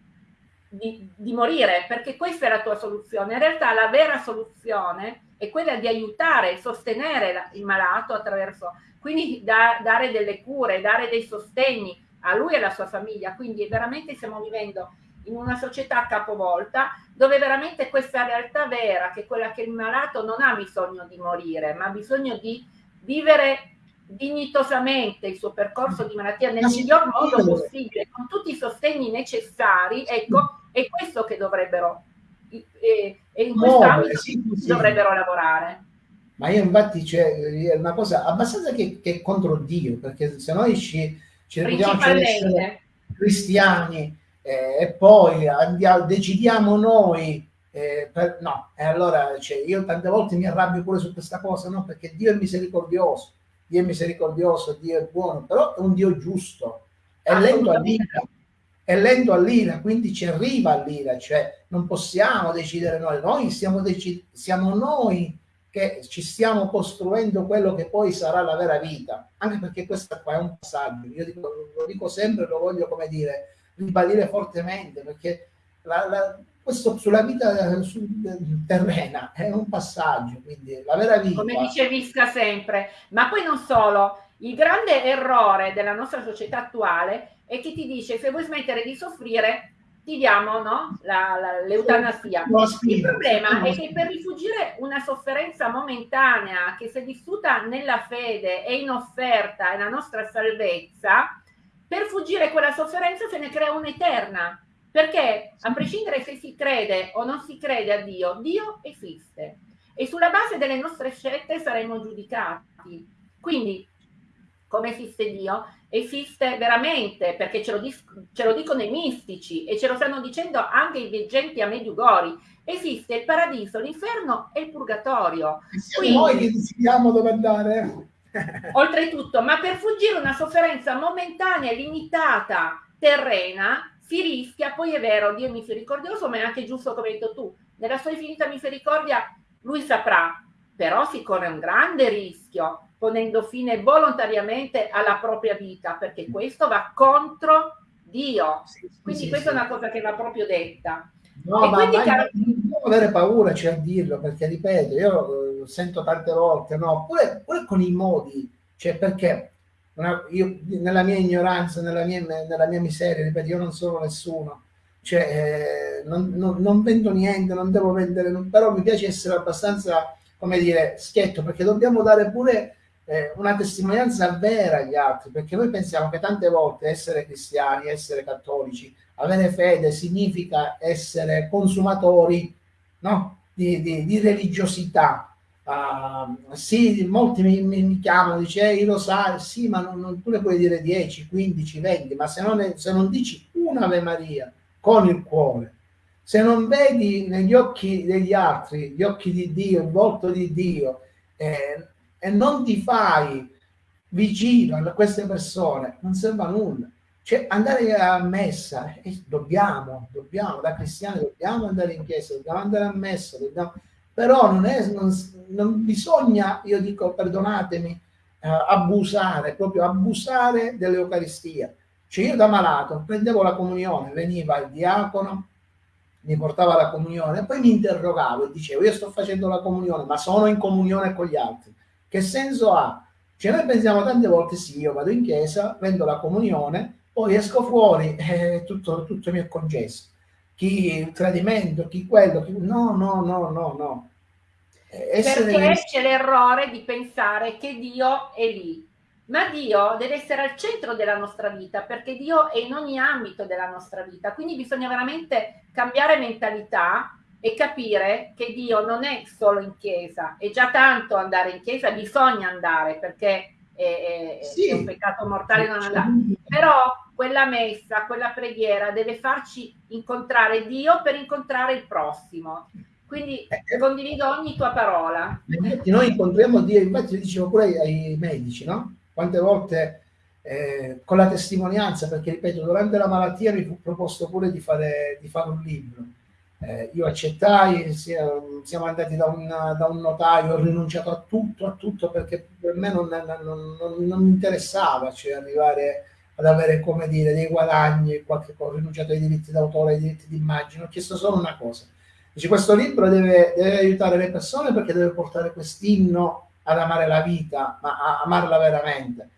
Speaker 1: di, di, morire, perché questa è la tua soluzione. In realtà la vera soluzione è quella di aiutare e sostenere il malato attraverso, quindi da, dare delle cure, dare dei sostegni a lui e alla sua famiglia. Quindi veramente stiamo vivendo in una società capovolta dove veramente questa realtà vera, che è quella che il malato non ha bisogno di morire, ma ha bisogno di vivere dignitosamente il suo percorso di malattia nel miglior modo possibile, con tutti i sostegni necessari, ecco, è questo che dovrebbero, e, e in questo no, ambito sì, sì. dovrebbero lavorare.
Speaker 2: Ma io infatti c'è una cosa abbastanza che, che, contro Dio, perché se noi ci, ci reputiamo cristiani eh, e poi andiamo, decidiamo noi eh, per, no, e allora cioè, io tante volte mi arrabbio pure su questa cosa, no? Perché Dio è misericordioso, Dio è misericordioso, Dio è buono, però è un Dio giusto, è lento all'ira, è lento all'ira, quindi ci arriva all'ira, cioè non possiamo decidere noi, noi siamo, dec- siamo noi che ci stiamo costruendo quello che poi sarà la vera vita, anche perché questo qua è un passaggio, io dico, lo dico sempre, lo voglio come dire, ribadire fortemente, perché la, la, questo sulla vita su, terrena è un passaggio, quindi la vera vita.
Speaker 1: Come dice Visca sempre, ma poi non solo, il grande errore della nostra società attuale è che ti dice se vuoi smettere di soffrire ti diamo no? la, la, l'eutanasia. Il problema è che per rifugire una sofferenza momentanea che se vissuta nella fede e in offerta è la nostra salvezza, per fuggire quella sofferenza se ne crea un'eterna perché a prescindere se si crede o non si crede a Dio, Dio esiste e sulla base delle nostre scelte saremo giudicati. Quindi, come esiste Dio? Esiste veramente, perché ce lo, ce lo dicono i mistici e ce lo stanno dicendo anche i veggenti a Mediugori, esiste il paradiso, l'inferno e il purgatorio.
Speaker 2: Quindi, noi che decidiamo dove andare. (laughs)
Speaker 1: oltretutto, ma per fuggire una sofferenza momentanea, limitata, terrena, si rischia, poi è vero, Dio è misericordioso, ma è anche giusto come hai detto tu, nella sua infinita misericordia lui saprà, però si corre un grande rischio ponendo fine volontariamente alla propria vita, perché questo va contro Dio. Sì, sì, quindi sì, questa è una cosa che va proprio detta.
Speaker 2: No, e ma, quindi, ma car- non devo avere paura cioè, a dirlo, perché ripeto, io eh, sento tante volte, no, pure, pure con i modi, cioè perché una, io nella mia ignoranza, nella mia, nella mia, miseria, ripeto, io non sono nessuno, cioè, eh, non, non, non, vendo niente, non devo vendere, non, però mi piace essere abbastanza, come dire, schietto, perché dobbiamo dare pure eh, una testimonianza vera agli altri, perché noi pensiamo che tante volte essere cristiani, essere cattolici, avere fede significa essere consumatori no? di, di, di religiosità, Uh, sì, molti mi, mi, mi chiamano, dice, ehi, lo sai, sì, ma non, non, tu ne puoi dire 10, 15, 20, ma se non, se non dici un'Ave Maria con il cuore, se non vedi negli occhi degli altri, gli occhi di Dio, il volto di Dio, eh, e non ti fai vicino a queste persone, non serve a nulla. Cioè, andare a messa, eh, dobbiamo, dobbiamo, da cristiani dobbiamo andare in chiesa, dobbiamo andare a messa, dobbiamo però non, è, non, non bisogna, io dico perdonatemi, eh, abusare, proprio abusare dell'Eucaristia. Cioè io da malato prendevo la comunione, veniva il diacono, mi portava la comunione poi mi interrogavo e dicevo io sto facendo la comunione ma sono in comunione con gli altri che senso ha? cioè noi pensiamo tante volte sì io vado in chiesa prendo la comunione poi esco fuori e (laughs) eh, tutto, tutto mi è concesso. Chi il tradimento chi quello chi... no no no no no.
Speaker 1: Essere perché c'è l'errore di pensare che Dio è lì. Ma Dio deve essere al centro della nostra vita perché Dio è in ogni ambito della nostra vita. Quindi bisogna veramente cambiare mentalità e capire che Dio non è solo in chiesa è già tanto andare in chiesa bisogna andare perché è, è, sì. è un peccato mortale non andare però quella messa quella preghiera deve farci incontrare Dio per incontrare il prossimo quindi eh, eh. condivido ogni tua parola
Speaker 2: infatti noi incontriamo Dio infatti dicevo pure ai medici no? quante volte eh, con la testimonianza, perché ripeto, durante la malattia mi fu proposto pure di fare, di fare un libro. Eh, io accettai, siamo andati da un, da un, notaio, ho rinunciato a tutto, a tutto perché per me non, non, non, non mi interessava cioè arrivare ad avere, come dire, dei guadagni, qualche ho rinunciato ai diritti d'autore, ai diritti d'immagine, ho chiesto solo una cosa. Dice, questo libro deve, deve aiutare le persone perché deve portare quest'inno ad amare la vita, ma a amarla veramente.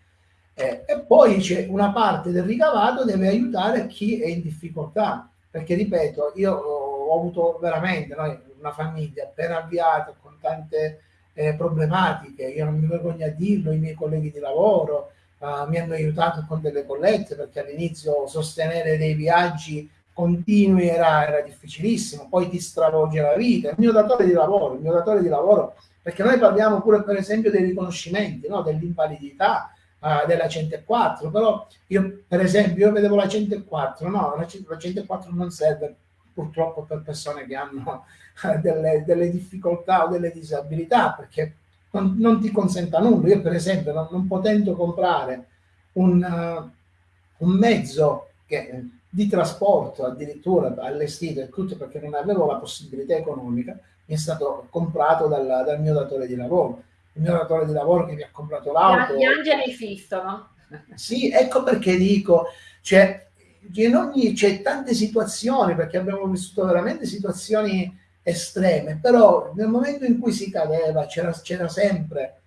Speaker 2: Eh, e poi c'è una parte del ricavato deve aiutare chi è in difficoltà, perché ripeto, io ho avuto veramente noi, una famiglia appena avviata con tante eh, problematiche, io non mi vergogno a dirlo, i miei colleghi di lavoro uh, mi hanno aiutato con delle collette perché all'inizio sostenere dei viaggi continui era, era difficilissimo, poi ti stravolge la vita. Il mio datore di lavoro, il mio datore di lavoro perché noi parliamo pure per esempio dei riconoscimenti, no? dell'invalidità, uh, della 104, però io per esempio io vedevo la 104, no, la 104 non serve purtroppo per persone che hanno uh, delle, delle, difficoltà o delle disabilità, perché non, non, ti consenta nulla. Io per esempio non, non potendo comprare un, uh, un mezzo che, di trasporto addirittura allestito e tutto perché non avevo la possibilità economica, mi è stato comprato dal, dal, mio datore di lavoro. Il mio datore di lavoro che mi ha comprato l'auto.
Speaker 1: Gli angeli esistono.
Speaker 2: Sì, ecco perché dico, cioè, in ogni, c'è tante situazioni, perché abbiamo vissuto veramente situazioni estreme, però nel momento in cui si cadeva c'era, sempre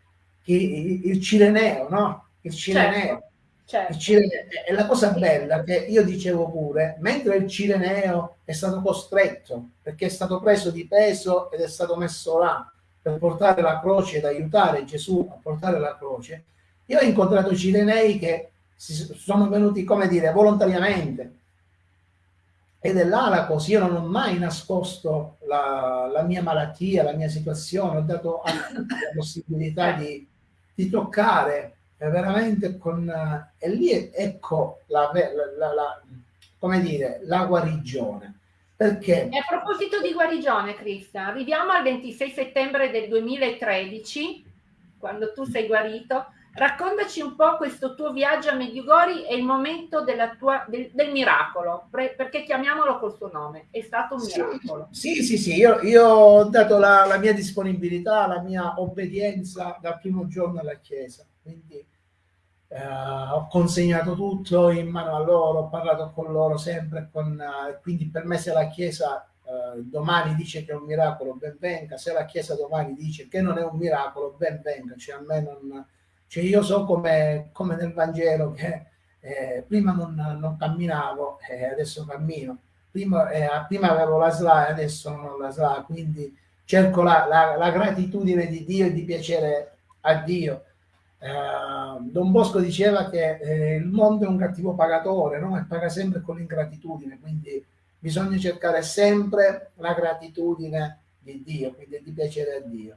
Speaker 2: il, il cireneo, no? Il cireneo. Certo Certo. E la cosa bella che io dicevo pure, mentre il Cireneo è stato costretto, perché è stato preso di peso ed è stato messo là per portare la croce ed aiutare Gesù a portare la croce, io ho incontrato Cirenei che sono venuti, come dire, volontariamente. Ed è là la cosa, io non ho mai nascosto la, la mia malattia, la mia situazione, ho dato a tutti la possibilità di, di toccare veramente con... E lì ecco la, la, la, come dire, la guarigione. Perché?
Speaker 1: E a proposito di guarigione, Cristian, arriviamo al 26 settembre del 2013, quando tu sei guarito. Raccontaci un po' questo tuo viaggio a Mediugori e il momento tua, del, del, miracolo, perché chiamiamolo col suo nome, è stato un miracolo.
Speaker 2: Sì, sì, sì, io, io ho dato la, la, mia disponibilità, la mia obbedienza dal primo giorno alla Chiesa, quindi eh, ho consegnato tutto in mano a loro, ho parlato con loro sempre, con, eh, quindi per me se la Chiesa eh, domani dice che è un miracolo, ben venga, se la Chiesa domani dice che non è un miracolo, ben venga, cioè a me non... Cioè io so come, come nel Vangelo che eh, prima non, non camminavo e adesso cammino, prima, eh, prima avevo la SLA e adesso non ho la SLA, quindi cerco la, la, la gratitudine di Dio e di piacere a Dio Uh, Don Bosco diceva che eh, il mondo è un cattivo pagatore no? e paga sempre con l'ingratitudine, quindi bisogna cercare sempre la gratitudine di Dio, quindi di piacere a Dio.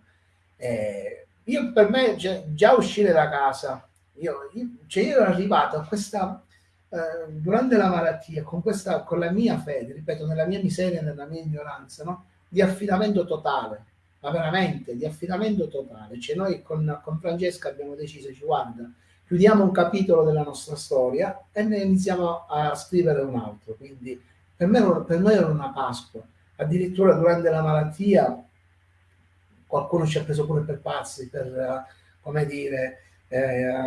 Speaker 2: Eh, io per me cioè, già uscire da casa, io, io, cioè io ero arrivato a questa, eh, durante la malattia, con, questa, con la mia fede, ripeto, nella mia miseria, nella mia ignoranza, no? di affidamento totale ma veramente di affidamento totale. Cioè noi con, con Francesca abbiamo deciso, ci guarda, chiudiamo un capitolo della nostra storia e ne iniziamo a scrivere un altro. Quindi per, me, per noi era una Pasqua. Addirittura durante la malattia qualcuno ci ha preso pure per pazzi, per, come dire, eh,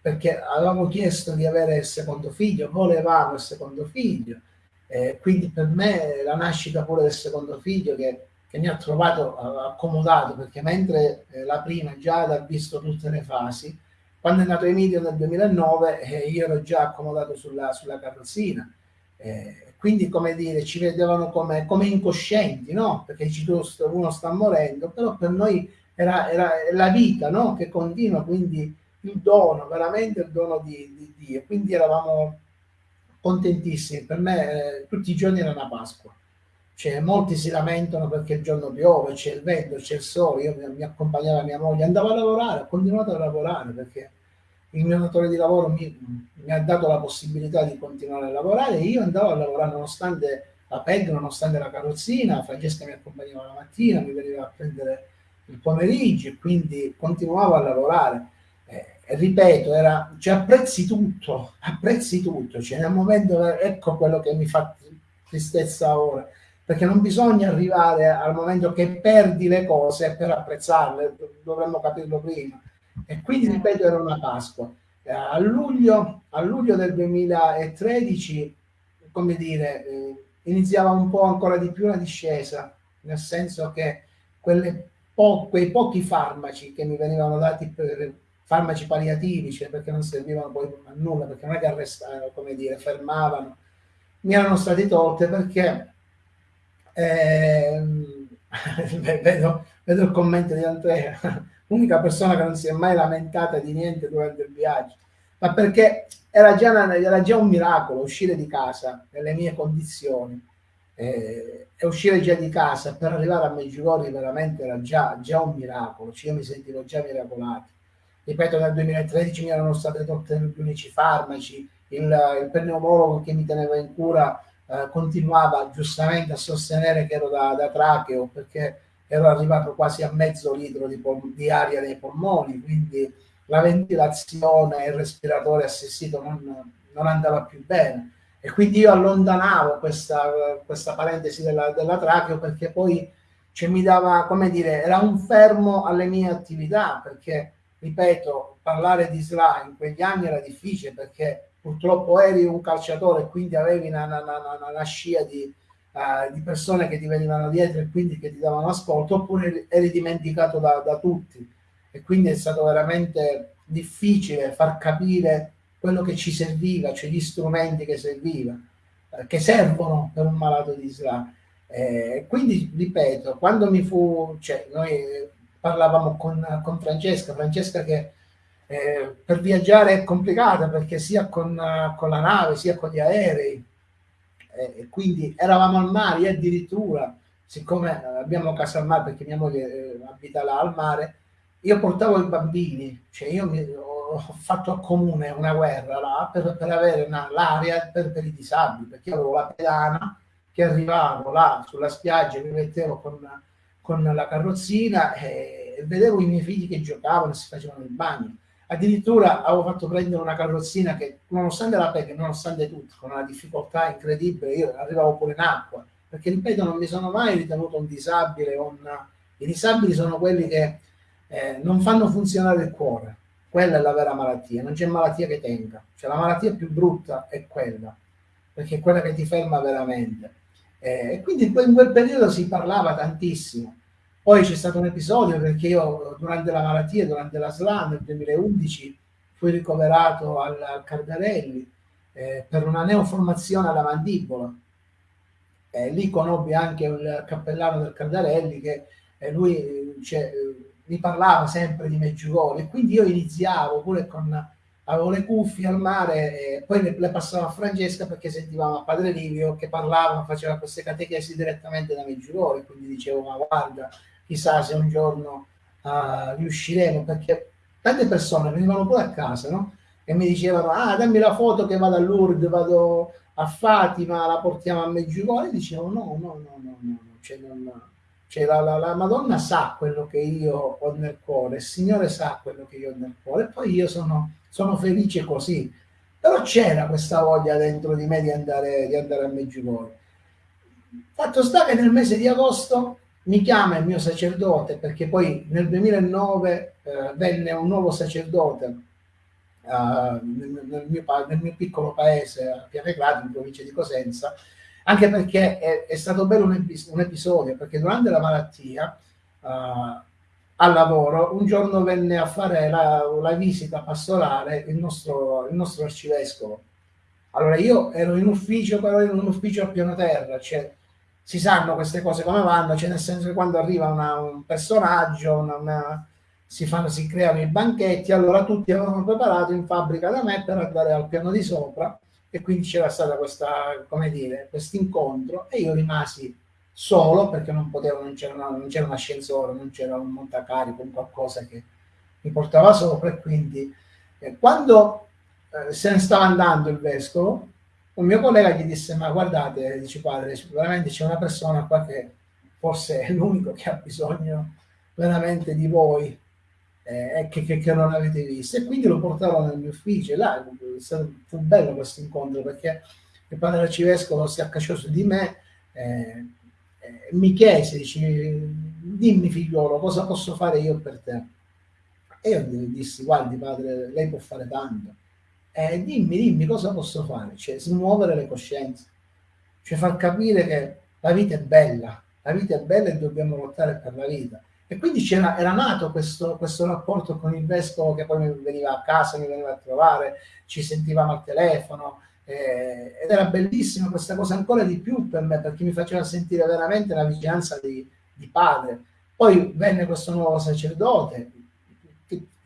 Speaker 2: perché avevamo chiesto di avere il secondo figlio, volevamo il secondo figlio, eh, quindi per me la nascita pure del secondo figlio che, che mi ha trovato accomodato, perché mentre eh, la prima già ha visto tutte le fasi, quando è nato Emilio nel 2009 eh, io ero già accomodato sulla, sulla carrozzina. Quindi, come dire, ci vedevano come, come incoscienti, no? Perché uno sta morendo, però per noi era, era la vita, no? Che continua, quindi il dono, veramente il dono di, di Dio. Quindi eravamo contentissimi. Per me eh, tutti i giorni era una Pasqua. Cioè, molti si lamentano perché il giorno piove, c'è il vento, c'è il sole. Io mi, mi accompagnava mia moglie, andavo a lavorare, ho continuato a lavorare perché il mio datore di lavoro mi, mi, ha dato la possibilità di continuare a lavorare e io andavo a lavorare nonostante la PEG, nonostante la carrozzina, Francesca mi accompagnava la mattina, mi veniva a prendere il pomeriggio e quindi continuavo a lavorare. Eh, e ripeto, era, cioè, apprezzi tutto, apprezzi tutto, cioè, nel momento, ecco quello che mi fa tristezza ora, perché non bisogna arrivare al momento che perdi le cose per apprezzarle, dovremmo capirlo prima e quindi, ripeto, era una Pasqua. Eh, a luglio, a luglio del 2013, come dire, eh, iniziava un po' ancora di più la discesa, nel senso che po quei pochi farmaci che mi venivano dati per farmaci palliativi, cioè perché non servivano poi a nulla, perché non è che arrestavano, come dire, fermavano, mi erano stati tolte perché eh, (laughs) vedo, vedo il commento di Andrea l'unica persona che non si è mai lamentata di niente durante il viaggio, ma perché era già, una, era già un miracolo uscire di casa nelle mie condizioni. Eh, e uscire già di casa per arrivare a Meggiugorje veramente era già, già un miracolo, cioè io mi sentivo già miracolato. Ripeto, nel 2013 mi erano state tolte gli unici farmaci, il, il pneumologo che mi teneva in cura eh, continuava giustamente a sostenere che ero da, da tracheo perché ero arrivato quasi a mezzo litro di, di aria nei polmoni, quindi la ventilazione e il respiratore assistito non, non, andava più bene. E quindi io allontanavo questa, questa parentesi della, della tracheo perché poi cioè, mi dava, come dire, era un fermo alle mie attività, perché, ripeto, parlare di SLA in quegli anni era difficile perché purtroppo eri un calciatore e quindi avevi una, una, una, una scia di, uh, di persone che ti venivano dietro e quindi che ti davano ascolto, oppure eri dimenticato da, da tutti. E quindi è stato veramente difficile far capire quello che ci serviva, cioè gli strumenti che serviva, eh, che servono per un malato di SLA. Eh, quindi, ripeto, quando mi fu, cioè, noi parlavamo con, con Francesca, Francesca che eh, per viaggiare è complicata perché sia con, con, la nave sia con gli aerei e quindi eravamo al mare addirittura, siccome abbiamo casa al mare perché mia moglie eh, abita là al mare, io portavo i bambini, cioè io mi, ho fatto a comune una guerra là per, per avere l'area per, per, i disabili, perché avevo la pedana che arrivavo là sulla spiaggia, mi mettevo con, con la carrozzina e vedevo i miei figli che giocavano e si facevano il bagno Addirittura avevo fatto prendere una carrozzina che, nonostante la PEC, nonostante tutto, con una difficoltà incredibile, io arrivavo pure in acqua, perché ripeto, non mi sono mai ritenuto un disabile. Un... I disabili sono quelli che eh, non fanno funzionare il cuore, quella è la vera malattia, non c'è malattia che tenga, cioè la malattia più brutta è quella, perché è quella che ti ferma veramente. Eh, e quindi in quel periodo si parlava tantissimo poi c'è stato un episodio perché io durante la malattia, durante la SLA nel 2011, fui ricoverato al, al Cardarelli eh, per una neoformazione alla mandibola. Eh, lì conobbi anche il cappellano del Cardarelli che eh, lui cioè, mi parlava sempre di Meggiugorje e quindi io iniziavo pure con avevo le cuffie al mare e poi le, le passavo a Francesca perché sentivamo a Padre Livio che parlava, faceva queste catechesi direttamente da Meggiugorje, quindi dicevo ma guarda chissà se un giorno uh, riusciremo, perché tante persone venivano pure a casa, no? E mi dicevano, ah, dammi la foto che vado a Lourdes, vado a Fatima, la portiamo a Meggiugorje, dicevo, no, no, no, no, no, cioè, non, cioè la, la, la, Madonna sa quello che io ho nel cuore, il Signore sa quello che io ho nel cuore, e poi io sono, sono felice così. Però c'era questa voglia dentro di me di andare, di andare a Meggiugorje. Fatto sta che nel mese di agosto mi chiama il mio sacerdote perché poi nel 2009 eh, venne un nuovo sacerdote uh, nel, mio, nel, mio, piccolo paese a Pianeclado in provincia di Cosenza anche perché è, è stato bello un, epis un, episodio perché durante la malattia uh, al lavoro un giorno venne a fare la, la visita pastorale il nostro, il nostro arcivescovo. Allora io ero in ufficio però ero in un ufficio a piano terra cioè si sanno queste cose come vanno, cioè nel senso che quando arriva una, un personaggio, una, una, si, fanno, si creano i banchetti, allora tutti avevano preparato in fabbrica da me per andare al piano di sopra e quindi c'era dire, questo incontro e io rimasi solo perché non potevo, non c'era, un ascensore, non c'era un montacarico, un qualcosa che mi portava sopra e quindi eh, quando eh, se ne stava andando il vescovo un mio collega gli disse ma guardate, dice padre, veramente c'è una persona qua che forse è l'unico che ha bisogno veramente di voi eh, che, che, che, non avete visto e quindi lo portarono nel mio ufficio. E là fu bello questo incontro perché il padre arcivescovo si accasciò su di me eh, eh, mi chiese dice, dimmi figliolo cosa posso fare io per te? E io gli dissi guardi padre lei può fare tanto eh, dimmi, dimmi cosa posso fare, cioè smuovere le coscienze, cioè far capire che la vita è bella, la vita è bella e dobbiamo lottare per la vita. E quindi era nato questo, questo, rapporto con il vescovo che poi veniva a casa, mi veniva a trovare, ci sentivamo al telefono, eh, ed era bellissima questa cosa ancora di più per me perché mi faceva sentire veramente la vicinanza di, di padre. Poi venne questo nuovo sacerdote,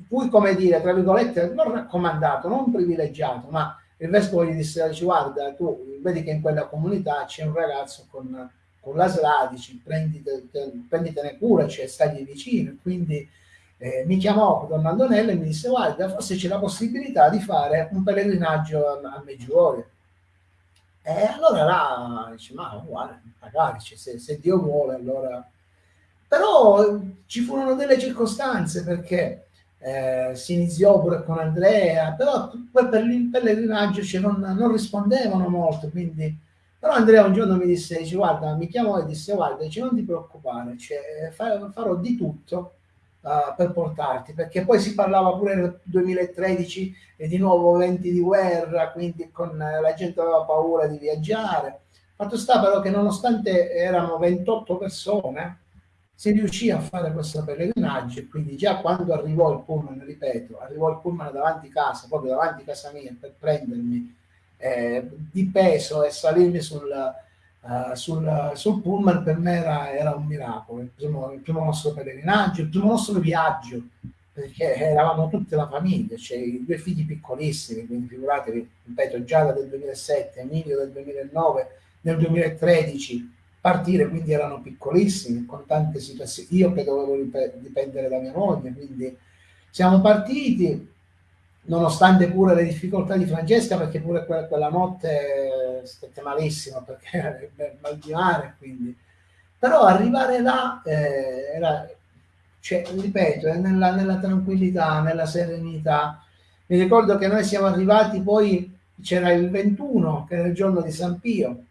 Speaker 2: cui, come dire, tra virgolette, non raccomandato, non privilegiato, ma il vescovo gli disse, guarda, tu vedi che in quella comunità c'è un ragazzo con, con la SLA, dici, prendite, prenditene cura, cioè, stagli vicino, quindi eh, mi chiamò Don Antonello e mi disse, guarda, forse c'è la possibilità di fare un pellegrinaggio a, a Meggiugorio. E allora là, dice, ma guarda, magari, cioè, se, se Dio vuole, allora... Però ci furono delle circostanze perché eh, si iniziò pure con Andrea, però poi per il pellegrinaggio cioè, non, non, rispondevano molto, quindi... Però Andrea un giorno mi disse, dice, guarda, mi chiamò e disse, guarda, dice, non ti preoccupare, cioè, farò di tutto uh, per portarti, perché poi si parlava pure nel 2013 e di nuovo venti di guerra, quindi con eh, la gente aveva paura di viaggiare. Fatto sta però che nonostante erano 28 persone, si riuscì a fare questo pellegrinaggio e quindi già quando arrivò il pullman, ripeto, arrivò il pullman davanti a casa, proprio davanti a casa mia per prendermi eh, di peso e salirmi sul, uh, sul, sul, pullman per me era, era un miracolo, il primo, il primo, nostro pellegrinaggio, il primo nostro viaggio, perché eravamo tutta la famiglia, cioè i due figli piccolissimi, quindi figuratevi, ripeto, Giada del 2007, Emilio del 2009, nel 2013 partire, quindi erano piccolissimi, con tante situazioni, io che dovevo dipendere da mia moglie, quindi siamo partiti, nonostante pure le difficoltà di Francesca, perché pure quella, quella notte stette malissimo, perché era (laughs) mal di mare, quindi... Però arrivare là eh, era, cioè, ripeto, nella, nella tranquillità, nella serenità. Mi ricordo che noi siamo arrivati poi, c'era il 21, che era il giorno di San Pio,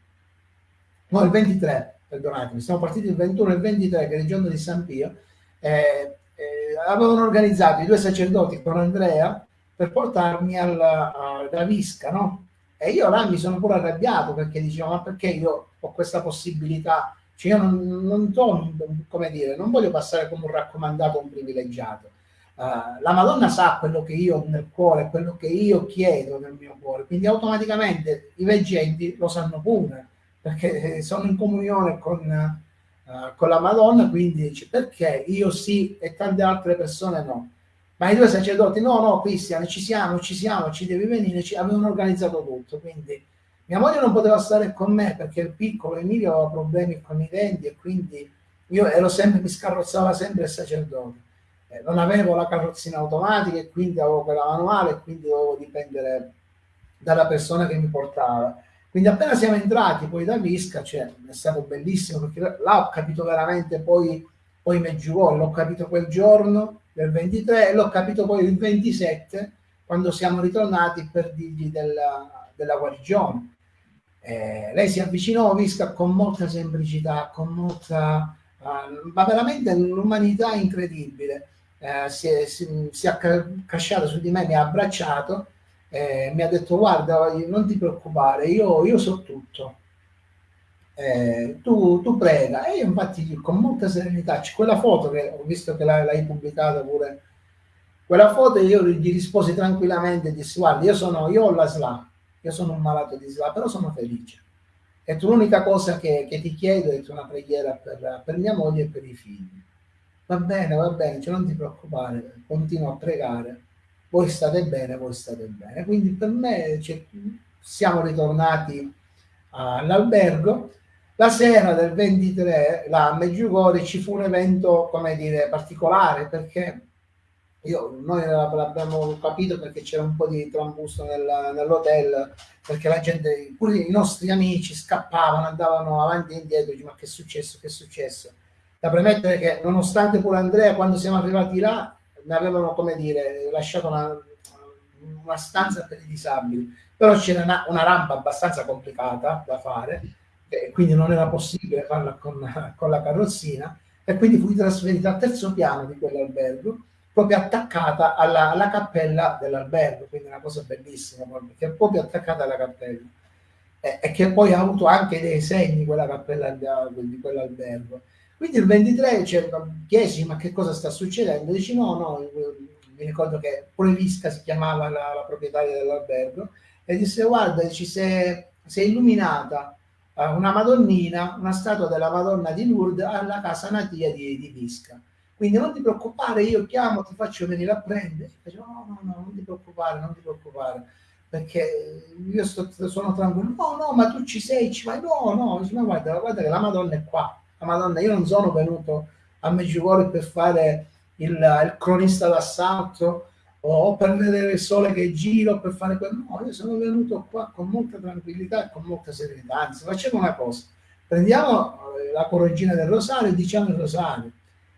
Speaker 2: no il 23, perdonatemi, siamo partiti il 21 e il 23 che è il giorno di San Pio, eh, eh, avevano organizzato i due sacerdoti con Andrea per portarmi alla, alla Visca, no? E io là mi sono pure arrabbiato perché dicevo, ma perché io ho questa possibilità? Cioè io non, non, to, come dire, non voglio passare come un raccomandato, un privilegiato. Uh, la Madonna sa quello che io ho nel cuore, quello che io chiedo nel mio cuore, quindi automaticamente i veggenti lo sanno pure perché sono in comunione con, uh, con la Madonna, quindi dice perché io sì e tante altre persone no. Ma i due sacerdoti, no, no, Cristian, ci siamo, ci siamo, ci devi venire, ci avevano organizzato tutto, quindi mia moglie non poteva stare con me perché il piccolo Emilio aveva problemi con i denti e quindi io ero sempre, mi scarrozzava sempre il sacerdote. Eh, non avevo la carrozzina automatica e quindi avevo quella manuale e quindi dovevo dipendere dalla persona che mi portava. Quindi appena siamo entrati poi da Visca, cioè, è stato bellissimo perché là ho capito veramente poi, poi Meggiugorje, l'ho capito quel giorno del 23 e l'ho capito poi il 27 quando siamo ritornati per dirgli della, della guarigione. Eh, lei si avvicinò a Visca con molta semplicità, con molta, uh, ma veramente un'umanità incredibile. Uh, si, è, si, si è casciato su di me, mi ha abbracciato, eh, mi ha detto guarda, non ti preoccupare, io, io so tutto. Eh, tu, tu, prega. E io infatti con molta serenità, quella foto che ho visto che l'hai pubblicata pure, quella foto io gli risposi tranquillamente e dissi guarda, io sono, io ho la SLA, io sono un malato di SLA, però sono felice. E tu l'unica cosa che, che, ti chiedo è una preghiera per, per, mia moglie e per i figli. Va bene, va bene, cioè non ti preoccupare, continuo a pregare. Voi state bene, voi state bene. Quindi per me cioè, siamo ritornati all'albergo la sera del 23, là a Meggiugori, ci fu un evento, come dire, particolare, perché io, noi l'abbiamo capito perché c'era un po' di trambusto nel, nell'hotel, perché la gente, pure i nostri amici scappavano, andavano avanti e indietro, dice, ma che è successo, che è successo? Da premettere che nonostante pure Andrea, quando siamo arrivati là, mi avevano, come dire, lasciato una, una stanza per i disabili, però c'era una, una rampa abbastanza complicata da fare, quindi non era possibile farla con, con la carrozzina e quindi fui trasferita al terzo piano di quell'albergo proprio attaccata alla, alla cappella dell'albergo, quindi una cosa bellissima, che è proprio attaccata alla cappella. E, e, che poi ha avuto anche dei segni quella cappella di, di quell'albergo. Quindi il 23 cioè, chiesi ma che cosa sta succedendo? Dici no, no, mi ricordo che pure Visca si chiamava la, la proprietaria dell'albergo e disse guarda, ci si è illuminata una Madonnina, una statua della Madonna di Lourdes alla casa natia di, di Visca. Quindi non ti preoccupare, io chiamo, ti faccio venire a prendere. Faccio, no, no, no, non ti preoccupare, non ti preoccupare, perché io sto, sono tranquillo. No, no, ma tu ci sei, ci vai. No, no, dice, ma guarda, guarda che la Madonna è qua. Madonna, io non sono venuto a Meggiugorje per fare il, il cronista d'assalto o per vedere il sole che gira, per fare quello. No, io sono venuto qua con molta tranquillità e con molta serenità. Anzi, facciamo una cosa. Prendiamo eh, la correggina del rosario e diciamo il rosario.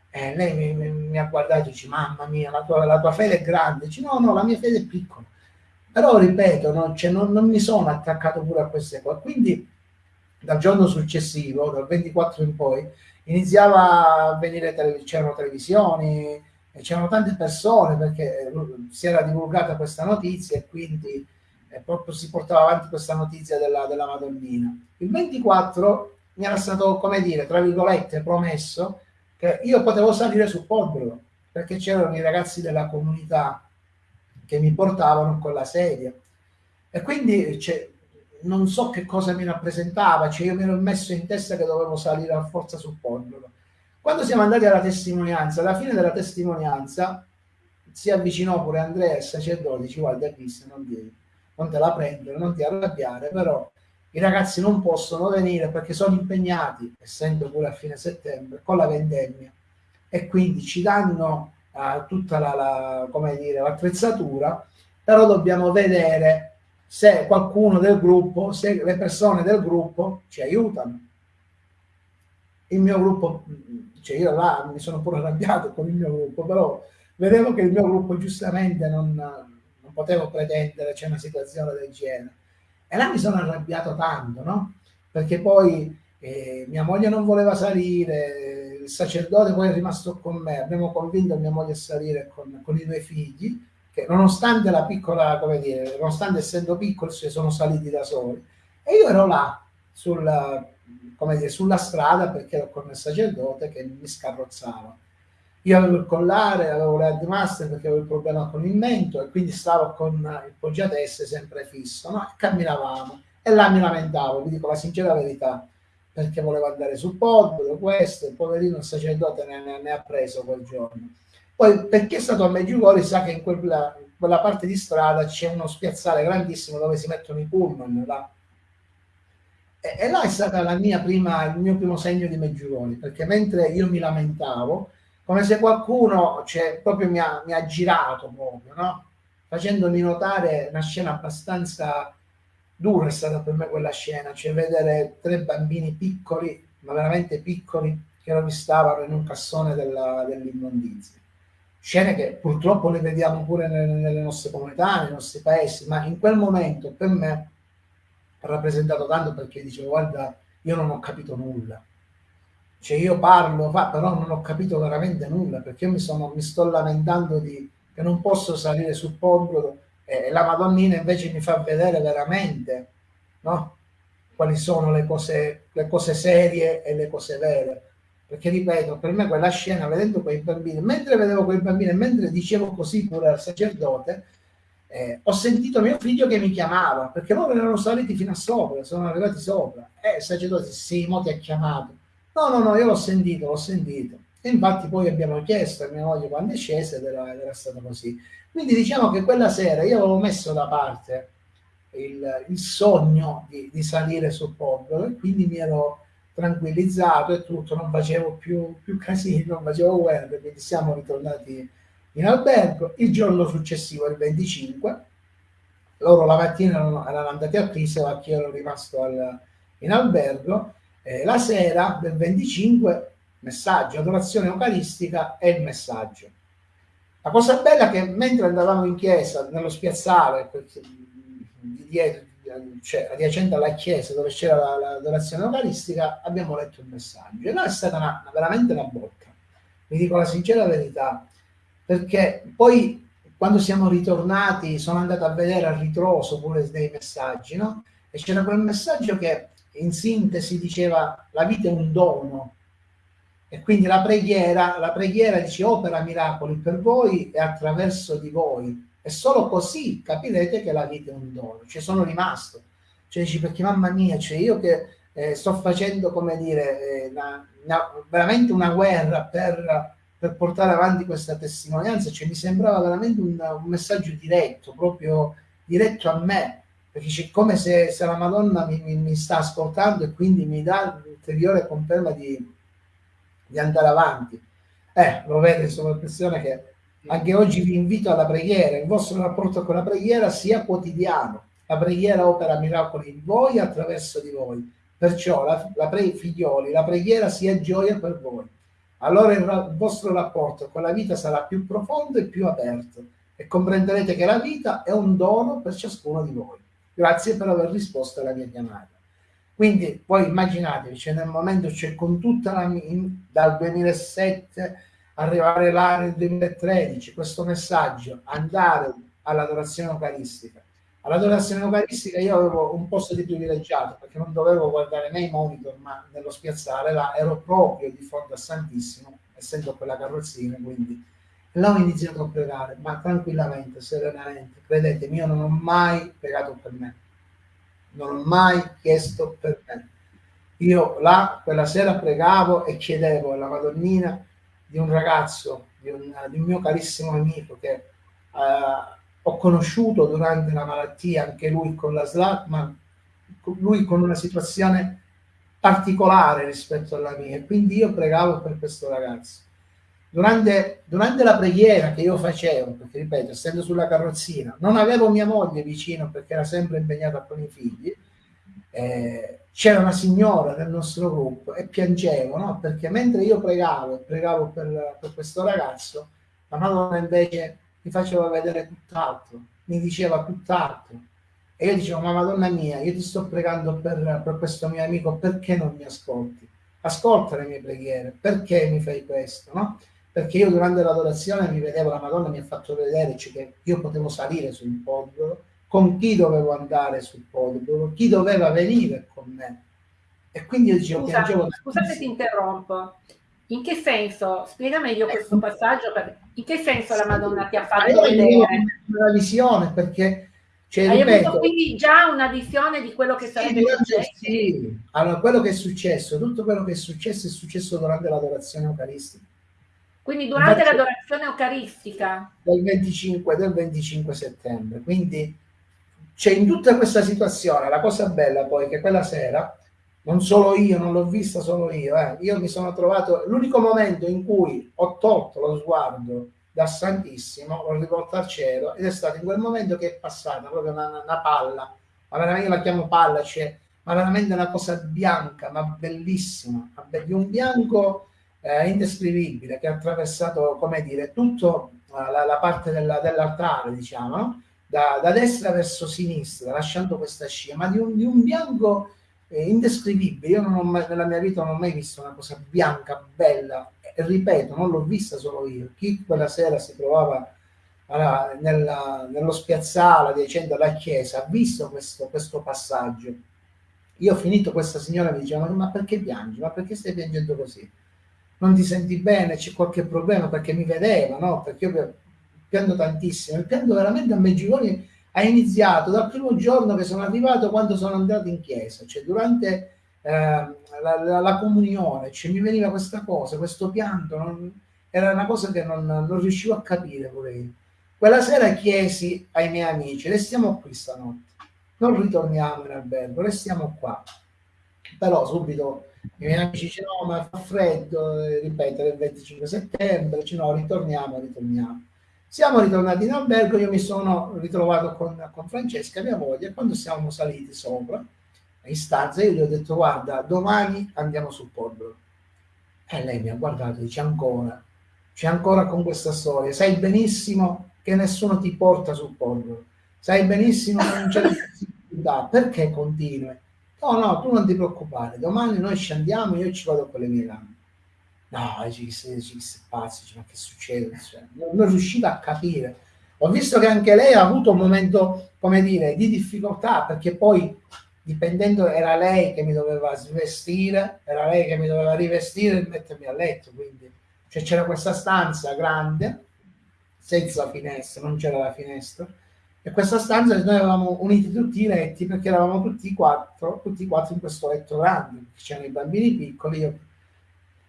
Speaker 2: Eh, lei mi, mi, mi, ha guardato e dice, mamma mia, la tua, la tua, fede è grande. Dice, no, no, la mia fede è piccola. Però, ripeto, no, cioè, non, non, mi sono attaccato pure a queste cose. Quindi, dal giorno successivo, dal 24 in poi, iniziava a venire, c'erano televisioni, e c'erano tante persone perché si era divulgata questa notizia e quindi eh, proprio si portava avanti questa notizia della, della Madonnina. Il 24 mi era stato, come dire, tra virgolette, promesso che io potevo salire su Podbro perché c'erano i ragazzi della comunità che mi portavano con la sedia e quindi non so che cosa mi rappresentava, cioè io mi ero messo in testa che dovevo salire a forza su Podbro quando siamo andati alla testimonianza, alla fine della testimonianza si avvicinò pure Andrea, il sacerdote, dice guarda Cristo, non, ti, non te la prendere, non ti arrabbiare, però i ragazzi non possono venire perché sono impegnati, essendo pure a fine settembre, con la vendemmia. E quindi ci danno uh, tutta la, la, l'attrezzatura, però dobbiamo vedere se qualcuno del gruppo, se le persone del gruppo ci aiutano. Il mio gruppo cioè io là mi sono pure arrabbiato con il mio gruppo, però vedevo che il mio gruppo giustamente non, non potevo pretendere c'è una situazione del genere. E là mi sono arrabbiato tanto, no? Perché poi eh, mia moglie non voleva salire, il sacerdote poi è rimasto con me, abbiamo convinto mia moglie a salire con, con i due figli, che nonostante la piccola, come dire, nonostante essendo piccoli, sono saliti da soli. E io ero là, sul, come dire, sulla strada perché ero con il sacerdote che mi scarrozzava. Io avevo il collare, avevo le master perché avevo il problema con il mento e quindi stavo con il poggiatesse sempre fisso, no? Camminavamo e là mi lamentavo, vi dico la sincera verità, perché volevo andare sul podio, questo, il poverino sacerdote ne, ne, ne, ha preso quel giorno. Poi perché è stato a Meggiugori sa che in quella, quella parte di strada c'è uno spiazzale grandissimo dove si mettono i pullman, là e, e là è stato il mio primo segno di Meggiugori, perché mentre io mi lamentavo, come se qualcuno cioè, proprio mi ha, mi ha girato proprio, no? facendomi notare una scena abbastanza dura è stata per me quella scena, cioè vedere tre bambini piccoli, ma veramente piccoli, che rovistavano in un cassone dell'immondizia. Scene che purtroppo le vediamo pure nelle, nelle nostre comunità, nei nostri paesi, ma in quel momento per me ha rappresentato tanto perché dicevo guarda io non ho capito nulla cioè io parlo, fa, però non ho capito veramente nulla perché io mi, sono, mi sto lamentando di, che non posso salire sul podrodo e la Madonnina invece mi fa vedere veramente no? quali sono le cose, le cose serie e le cose vere. Perché ripeto, per me quella scena, vedendo quei bambini, mentre vedevo quei bambini, mentre dicevo così pure al sacerdote, eh, ho sentito mio figlio che mi chiamava, perché loro erano saliti fino a sopra, sono arrivati sopra. E eh, il sacerdote, sì, mo ti ha chiamato. No, no, no, io l'ho sentito, l'ho sentito. E infatti poi abbiamo chiesto a mia moglie quando è scesa ed era, era stato così. Quindi diciamo che quella sera io avevo messo da parte il, il sogno di, di, salire sul popolo e quindi mi ero tranquillizzato e tutto, non facevo più, più casini, non facevo guerre, quindi siamo ritornati in albergo. Il giorno successivo, il 25, loro la mattina erano, andati a Criseo, io ero rimasto al, in albergo, eh, la sera del 25 messaggio, adorazione eucaristica e il messaggio. La cosa bella è che mentre andavamo in chiesa, nello spiazzale, di dietro, cioè adiacente alla chiesa dove c'era l'adorazione eucaristica, abbiamo letto il messaggio. E là è stata una, veramente una botta, vi dico la sincera verità, perché poi quando siamo ritornati sono andato a vedere a ritroso pure dei messaggi, no? E c'era quel messaggio che in sintesi diceva la vita è un dono, e quindi la preghiera, la preghiera dice opera miracoli per voi e attraverso di voi. E solo così capirete che la vita è un dono. Ci sono rimasto. Cioè dici, perché mamma mia, cioè io che eh, sto facendo, come dire, eh, una, una, veramente una guerra per, per, portare avanti questa testimonianza, cioè mi sembrava veramente un, un messaggio diretto, proprio diretto a me, perché c'è come se, se la Madonna mi, mi, mi, sta ascoltando e quindi mi dà l'ulteriore conferma di, di andare avanti. Eh, lo vede sono persone che anche oggi vi invito alla preghiera, il vostro rapporto con la preghiera sia quotidiano. La preghiera opera miracoli in voi attraverso di voi. Perciò la, la pre, figlioli, la preghiera sia gioia per voi. Allora il, il vostro rapporto con la vita sarà più profondo e più aperto e comprenderete che la vita è un dono per ciascuno di voi. Grazie per aver risposto alla mia chiamata. Quindi poi immaginatevi, cioè nel momento, cioè con tutta la, in, dal 2007 arrivare là nel 2013, questo messaggio, andare all'adorazione eucaristica. All'adorazione eucaristica io avevo un posto di privilegiato perché non dovevo guardare nei monitor, ma nello spiazzale, là ero proprio di fronte a Santissimo, essendo quella carrozzina, quindi là ho iniziato a pregare, ma tranquillamente, serenamente. Credetemi, io non ho mai pregato per me non ho mai chiesto per me. Io là quella sera pregavo e chiedevo alla Madonnina di un ragazzo, di un, di un mio carissimo amico che eh, ho conosciuto durante la malattia, anche lui con la SLAC, ma lui con una situazione particolare rispetto alla mia. Quindi io pregavo per questo ragazzo. Durante, durante, la preghiera che io facevo, perché ripeto, essendo sulla carrozzina, non avevo mia moglie vicino perché era sempre impegnata con i figli, eh, c'era una signora del nostro gruppo e piangevo, no? perché mentre io pregavo e pregavo per, per questo ragazzo, la Madonna invece mi faceva vedere tutt'altro, mi diceva tutt'altro. E io dicevo, ma Madonna mia, io ti sto pregando per, per questo mio amico, perché non mi ascolti? Ascolta le mie preghiere, perché mi fai questo? No? perché io durante l'adorazione mi vedevo, la Madonna mi ha fatto vedere cioè, che io potevo salire sul podio, con chi dovevo andare sul podio, chi doveva venire con me. E quindi io dicevo,
Speaker 1: Scusa, piangevo... Scusate, ti interrompo. In che senso? Spiega meglio questo eh, passaggio. In che senso la Madonna ti ha fatto vedere?
Speaker 2: Una visione, perché...
Speaker 1: Cioè, Hai ripeto, avuto quindi già una visione di quello che sarebbe sì, successo?
Speaker 2: Sì, allora quello che è successo, tutto quello che è successo è successo durante l'adorazione eucaristica.
Speaker 1: Quindi durante l'adorazione eucaristica?
Speaker 2: Del 25, del 25 settembre. Quindi c'è in tutta questa situazione, la cosa bella poi che quella sera, non solo io, non l'ho vista solo io, eh, io mi sono trovato, l'unico momento in cui ho tolto lo sguardo da Santissimo, l'ho rivolto al cielo ed è stato in quel momento che è passata proprio una, una palla, ma veramente io la chiamo palla, cioè, ma veramente una cosa bianca, ma bellissima, di un bianco eh, indescrivibile che ha attraversato, come dire, tutta eh, la, la, parte della, dell'altare, diciamo, da, da, destra verso sinistra, lasciando questa scia, ma di un, di un bianco eh, indescrivibile. Io mai, nella mia vita non ho mai visto una cosa bianca, bella, e ripeto, non l'ho vista solo io. Chi quella sera si trovava alla, nella, nello spiazzale adiacente alla chiesa ha visto questo, questo passaggio. Io ho finito, questa signora mi diceva, ma perché piangi? Ma perché stai piangendo così? Non ti senti bene? C'è qualche problema? Perché mi vedeva, no? Perché io piango tantissimo. Pianto veramente a Meggiugoni ha iniziato dal primo giorno che sono arrivato quando sono andato in chiesa, cioè durante eh, la, la, la, comunione, cioè mi veniva questa cosa, questo pianto, non, era una cosa che non, non riuscivo a capire pure. Quella sera chiesi ai miei amici, restiamo qui stanotte, non ritorniamo in albergo, restiamo qua. Però subito i miei amici dicono no ma fa freddo, eh, ripetere il 25 settembre, dice no ritorniamo, ritorniamo. Siamo ritornati in albergo, io mi sono ritrovato con, con Francesca, mia moglie, e quando siamo saliti sopra, in stanza, io gli ho detto guarda, domani andiamo sul Polvero. E lei mi ha guardato e dice ancora, c'è ancora con questa storia, sai benissimo che nessuno ti porta sul Polvero, sai benissimo che non c'è (laughs) possibilità, perché continui? No, no, tu non ti preoccupare, domani noi scendiamo, io ci vado con le mie gambe. No, ci disse pazzi, ma che succede? Cioè, non, riusciva a capire. Ho visto che anche lei ha avuto un momento, come dire, di difficoltà, perché poi dipendendo era lei che mi doveva svestire, era lei che mi doveva rivestire e mettermi a letto, quindi cioè, c'era questa stanza grande, senza finestra, non c'era la finestra, e questa stanza noi avevamo uniti tutti i letti perché eravamo tutti quattro, tutti quattro in questo letto grande, c'erano i bambini piccoli, io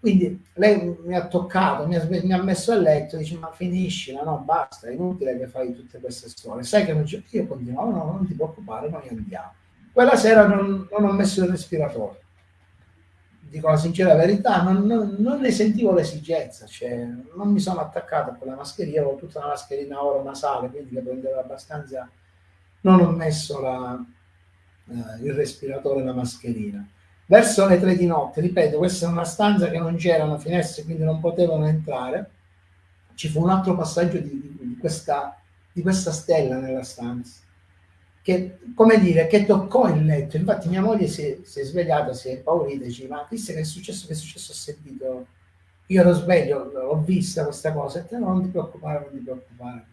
Speaker 2: quindi lei mi ha toccato, mi ha, mi ha messo a letto, dice ma finiscila, no basta, è inutile che fai tutte queste storie. Sai che non c'è, io continuavo, no, non ti preoccupare, noi andiamo. Quella sera non, non ho messo il respiratore, dico la sincera verità, non, non, non ne sentivo l'esigenza, cioè non mi sono attaccato a quella mascherina, avevo tutta una mascherina oro nasale, quindi che prendeva abbastanza, non ho messo la, eh, il respiratore la mascherina verso le tre di notte, ripeto, questa è una stanza che non c'erano finestre, quindi non potevano entrare, ci fu un altro passaggio di, di, questa, di questa stella nella stanza, che, come dire, che toccò il letto. Infatti mia moglie si è, si è svegliata, si è impaurita, dice, ma chissà che è successo, che è successo, ho sentito, io ero sveglio, ho vista questa cosa, e te non ti preoccupare, non ti preoccupare,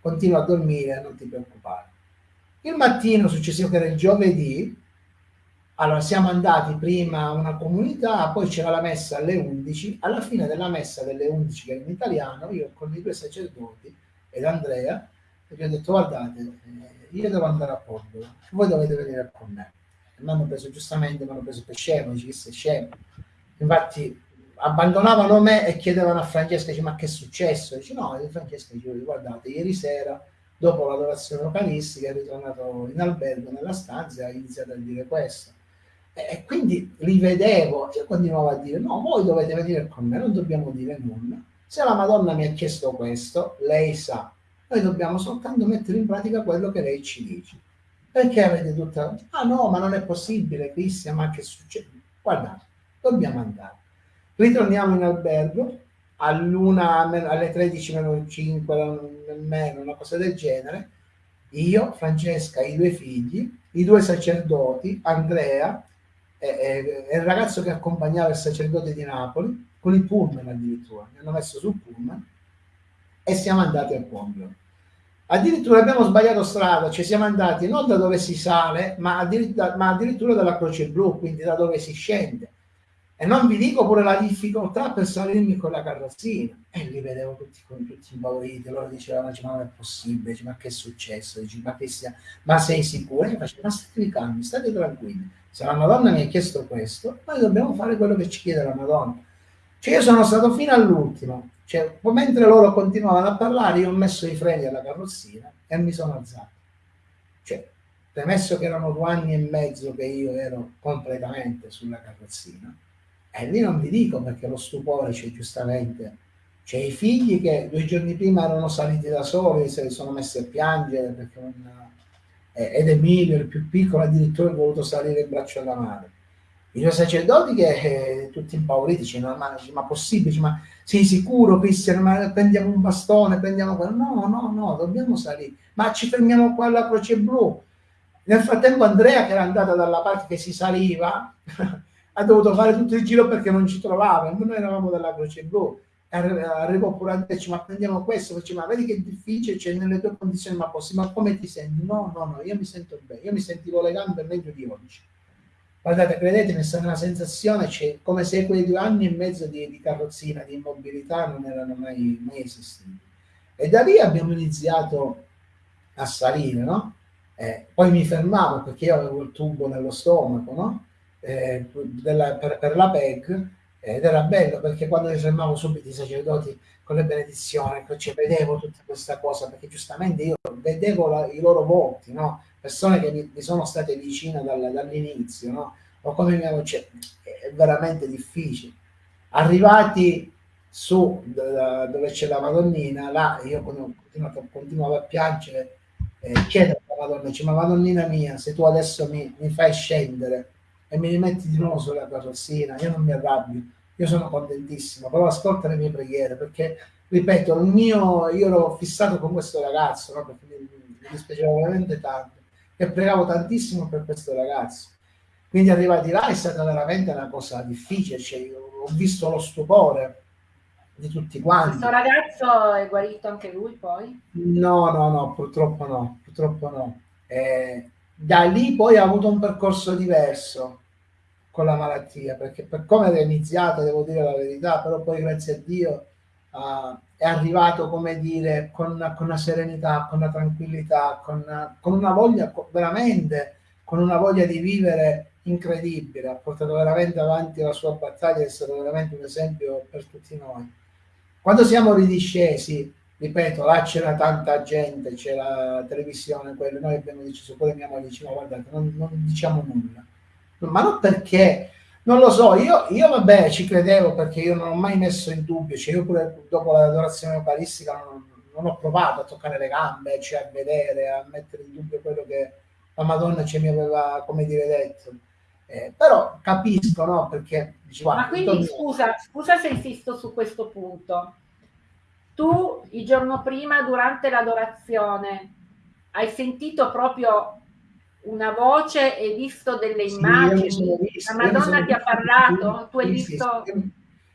Speaker 2: continua a dormire, non ti preoccupare. Il mattino successivo, che era il giovedì, allora, siamo andati prima a una comunità, poi c'era la messa alle 11. Alla fine della messa delle 11, che era in italiano, io con i due sacerdoti ed Andrea, gli ho detto, guardate, eh, io devo andare a Porto, voi dovete venire con me. E mi hanno preso, giustamente, mi hanno preso per scemo, dice che sei scemo. Infatti, abbandonavano me e chiedevano a Francesca, dice, ma che è successo? Dice, no, Francesca dice, guardate, ieri sera, dopo l'adorazione localistica, è ritornato in albergo, nella stanza, e ha iniziato a dire questo e quindi li vedevo, io continuavo a dire, no, voi dovete venire con me, non dobbiamo dire nulla. Se la Madonna mi ha chiesto questo, lei sa, noi dobbiamo soltanto mettere in pratica quello che lei ci dice. Perché avete tutta... Ah no, ma non è possibile, Cristian, ma che succede? Guardate, dobbiamo andare. Ritorniamo in albergo, all'una, alle 13 meno 5, meno, una cosa del genere. Io, Francesca, i due figli, i due sacerdoti, Andrea, è, il ragazzo che accompagnava il sacerdote di Napoli con il pullman addirittura, mi hanno messo sul pullman e siamo andati a Pombio. Addirittura abbiamo sbagliato strada, ci siamo andati non da dove si sale, ma addirittura, ma addirittura dalla Croce Blu, quindi da dove si scende. E non vi dico pure la difficoltà per salirmi con la carrozzina. E li vedevo tutti, tutti impauriti, loro dicevano, ma non è possibile, ma che è successo? Ma, che sia... ma sei sicuro? Ma state calmi, state tranquilli se la Madonna mi ha chiesto questo, noi dobbiamo fare quello che ci chiede la Madonna. Cioè io sono stato fino all'ultimo, cioè, mentre loro continuavano a parlare, io ho messo i freni alla carrozzina e mi sono alzato. Cioè, premesso che erano due anni e mezzo che io ero completamente sulla carrozzina, e lì non vi dico perché lo stupore c'è giustamente, c'è i figli che due giorni prima erano saliti da soli, se li sono messi a piangere perché non ed Emilio, il più piccolo, addirittura ha voluto salire in braccio alla madre. I due sacerdoti che eh, tutti impauriti, dicono, ma, ma possibile, ma sei sicuro Cristiano, ma prendiamo un bastone, prendiamo quello, no, no, no, dobbiamo salire, ma ci fermiamo qua alla Croce Blu. Nel frattempo Andrea, che era andata dalla parte che si saliva, (laughs) ha dovuto fare tutto il giro perché non ci trovava. Noi eravamo della Croce Blu. Arrivò pure a dirci, ma prendiamo questo, faccio, ma vedi che difficile, c'è cioè, nelle tue condizioni, ma possiamo, ma come ti senti? No, no, no, io mi sento bene, io mi sentivo le gambe meglio di oggi. Guardate, credetemi, è stata una sensazione, cioè, come se quei due anni e mezzo di, di carrozzina, di immobilità non erano mai, mai esistiti. E da lì abbiamo iniziato a salire, no? Eh, poi mi fermavo perché io avevo il tubo nello stomaco, no? Eh, della, per, per, la PEG ed era bello perché quando mi fermavo subito i sacerdoti con le benedizioni, cioè, vedevo tutta questa cosa perché giustamente io vedevo la, i loro volti, no? persone che mi, mi sono state vicine dal, dall'inizio, no? o come mi avevo, cioè, è veramente difficile. Arrivati su dove c'è la Madonnina, là io continuavo, continuavo a piangere, eh, chiedo alla Madonna, dice, ma Madonnina mia, se tu adesso mi, mi fai scendere e mi rimetti di nuovo sulla carrozzina, io non mi arrabbio, io sono contentissimo, però ascolta le mie preghiere, perché, ripeto, il mio, io ero fissato con questo ragazzo, no? perché mi, mi dispiaceva veramente tanto, e pregavo tantissimo per questo ragazzo. Quindi arrivati là è stata veramente una cosa difficile, cioè, ho visto lo stupore di tutti quanti.
Speaker 1: Questo ragazzo è guarito anche lui poi?
Speaker 2: No, no, no, purtroppo no, purtroppo no. Eh, da lì poi ha avuto un percorso diverso con la malattia, perché per come era iniziata, devo dire la verità, però poi grazie a Dio uh, è arrivato, come dire, con, con, una serenità, con una tranquillità, con una, con una voglia, veramente, con una voglia di vivere incredibile, ha portato veramente avanti la sua battaglia, è stato veramente un esempio per tutti noi. Quando siamo ridiscesi, ripeto, là c'era tanta gente, c'era la televisione, quello, noi abbiamo deciso, pure mia moglie diceva, guardate, non, non diciamo nulla. Ma non perché, non lo so, io, io, vabbè ci credevo perché io non ho mai messo in dubbio, cioè io pure dopo l'adorazione eucaristica non, non, ho provato a toccare le gambe, cioè a vedere, a mettere in dubbio quello che la Madonna ci mi aveva, come dire, detto. Eh, però capisco, no? Perché
Speaker 1: dicevo, Ma quindi scusa, scusa se insisto su questo punto. Tu il giorno prima, durante l'adorazione, hai sentito proprio una voce e visto delle sì, immagini? Visto, la Madonna ti ha parlato? Tu hai visto...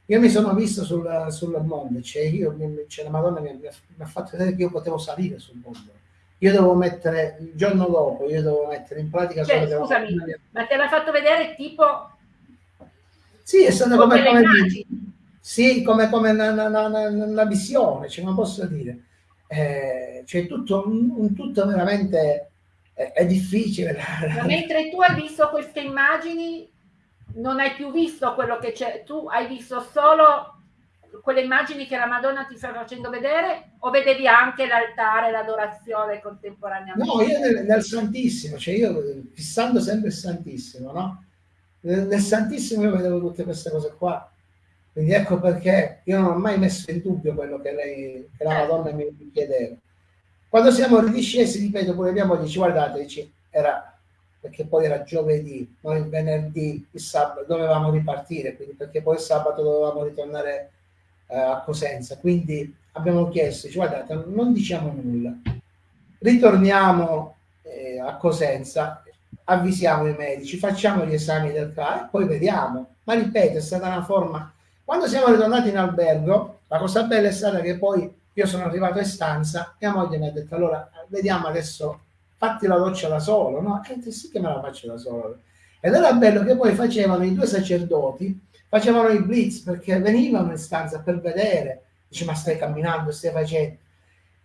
Speaker 2: Io mi sono visto sul, sul monte, cioè, io, cioè la Madonna mi, mi, ha fatto vedere che io potevo salire sul monte io devo mettere il giorno dopo, io devo mettere in pratica
Speaker 1: cioè, scusami, ma te l'ha fatto vedere tipo
Speaker 2: sì, è stato come, come, come sì, come, come una, una, una, una, visione, cioè, come posso dire eh, cioè tutto, un, un tutto veramente è, è difficile (laughs)
Speaker 1: ma mentre tu hai visto queste immagini non hai più visto quello che c'è tu hai visto solo quelle immagini che la Madonna ti sta facendo vedere o vedevi anche l'altare, l'adorazione contemporaneamente?
Speaker 2: No, io nel, nel, Santissimo, cioè io fissando sempre il Santissimo, no? Nel, nel, Santissimo io vedevo tutte queste cose qua. Quindi ecco perché io non ho mai messo in dubbio quello che, lei, che la certo. Madonna mi chiedeva. Quando siamo ridiscesi, ripeto, pure mia moglie dice, guardate, dice, era perché poi era giovedì, noi il venerdì, il sabato dovevamo ripartire, quindi perché poi il sabato dovevamo ritornare eh, a Cosenza. Quindi abbiamo chiesto, dice, guardate, non diciamo nulla, ritorniamo eh, a Cosenza, avvisiamo i medici, facciamo gli esami del caso e poi vediamo. Ma ripeto, è stata una forma... Quando siamo ritornati in albergo, la cosa bella è stata che poi io sono arrivato in stanza, mia moglie mi ha detto, allora, vediamo adesso, fatti la doccia da solo, no? E sì che me la faccio da solo. Ed era bello che poi facevano i due sacerdoti, facevano i blitz perché venivano in stanza per vedere, dice ma stai camminando, stai facendo.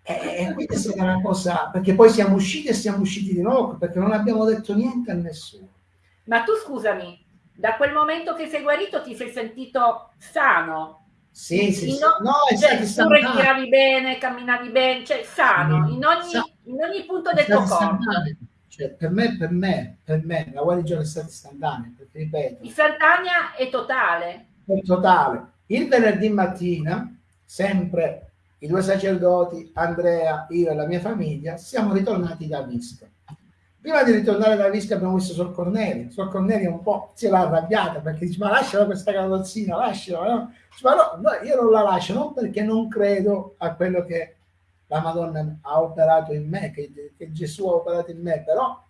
Speaker 2: E, e quindi è stata una cosa, perché poi siamo usciti e siamo usciti di nuovo perché non abbiamo detto niente a nessuno.
Speaker 1: Ma tu scusami, da quel momento che sei guarito ti sei sentito sano?
Speaker 2: Sì, sì,
Speaker 1: sì. No, cioè, tu respiravi bene, camminavi bene, cioè sano, in ogni, in ogni punto del tuo corpo.
Speaker 2: Cioè, per me, per me, per me, la guarigione è stata istantanea, perché ripeto.
Speaker 1: Istantanea e totale.
Speaker 2: È totale. Il venerdì mattina, sempre i due sacerdoti, Andrea, io e la mia famiglia, siamo ritornati da Visca. Prima di ritornare da Visca abbiamo visto Sor Cornelia. Sor Cornelia un po' si era arrabbiata perché dice ma lasciala questa carrozzina, lasciala. No? Dice, ma no, no, io non la lascio, non perché non credo a quello che la Madonna ha operato in me, che, che Gesù ha operato in me, però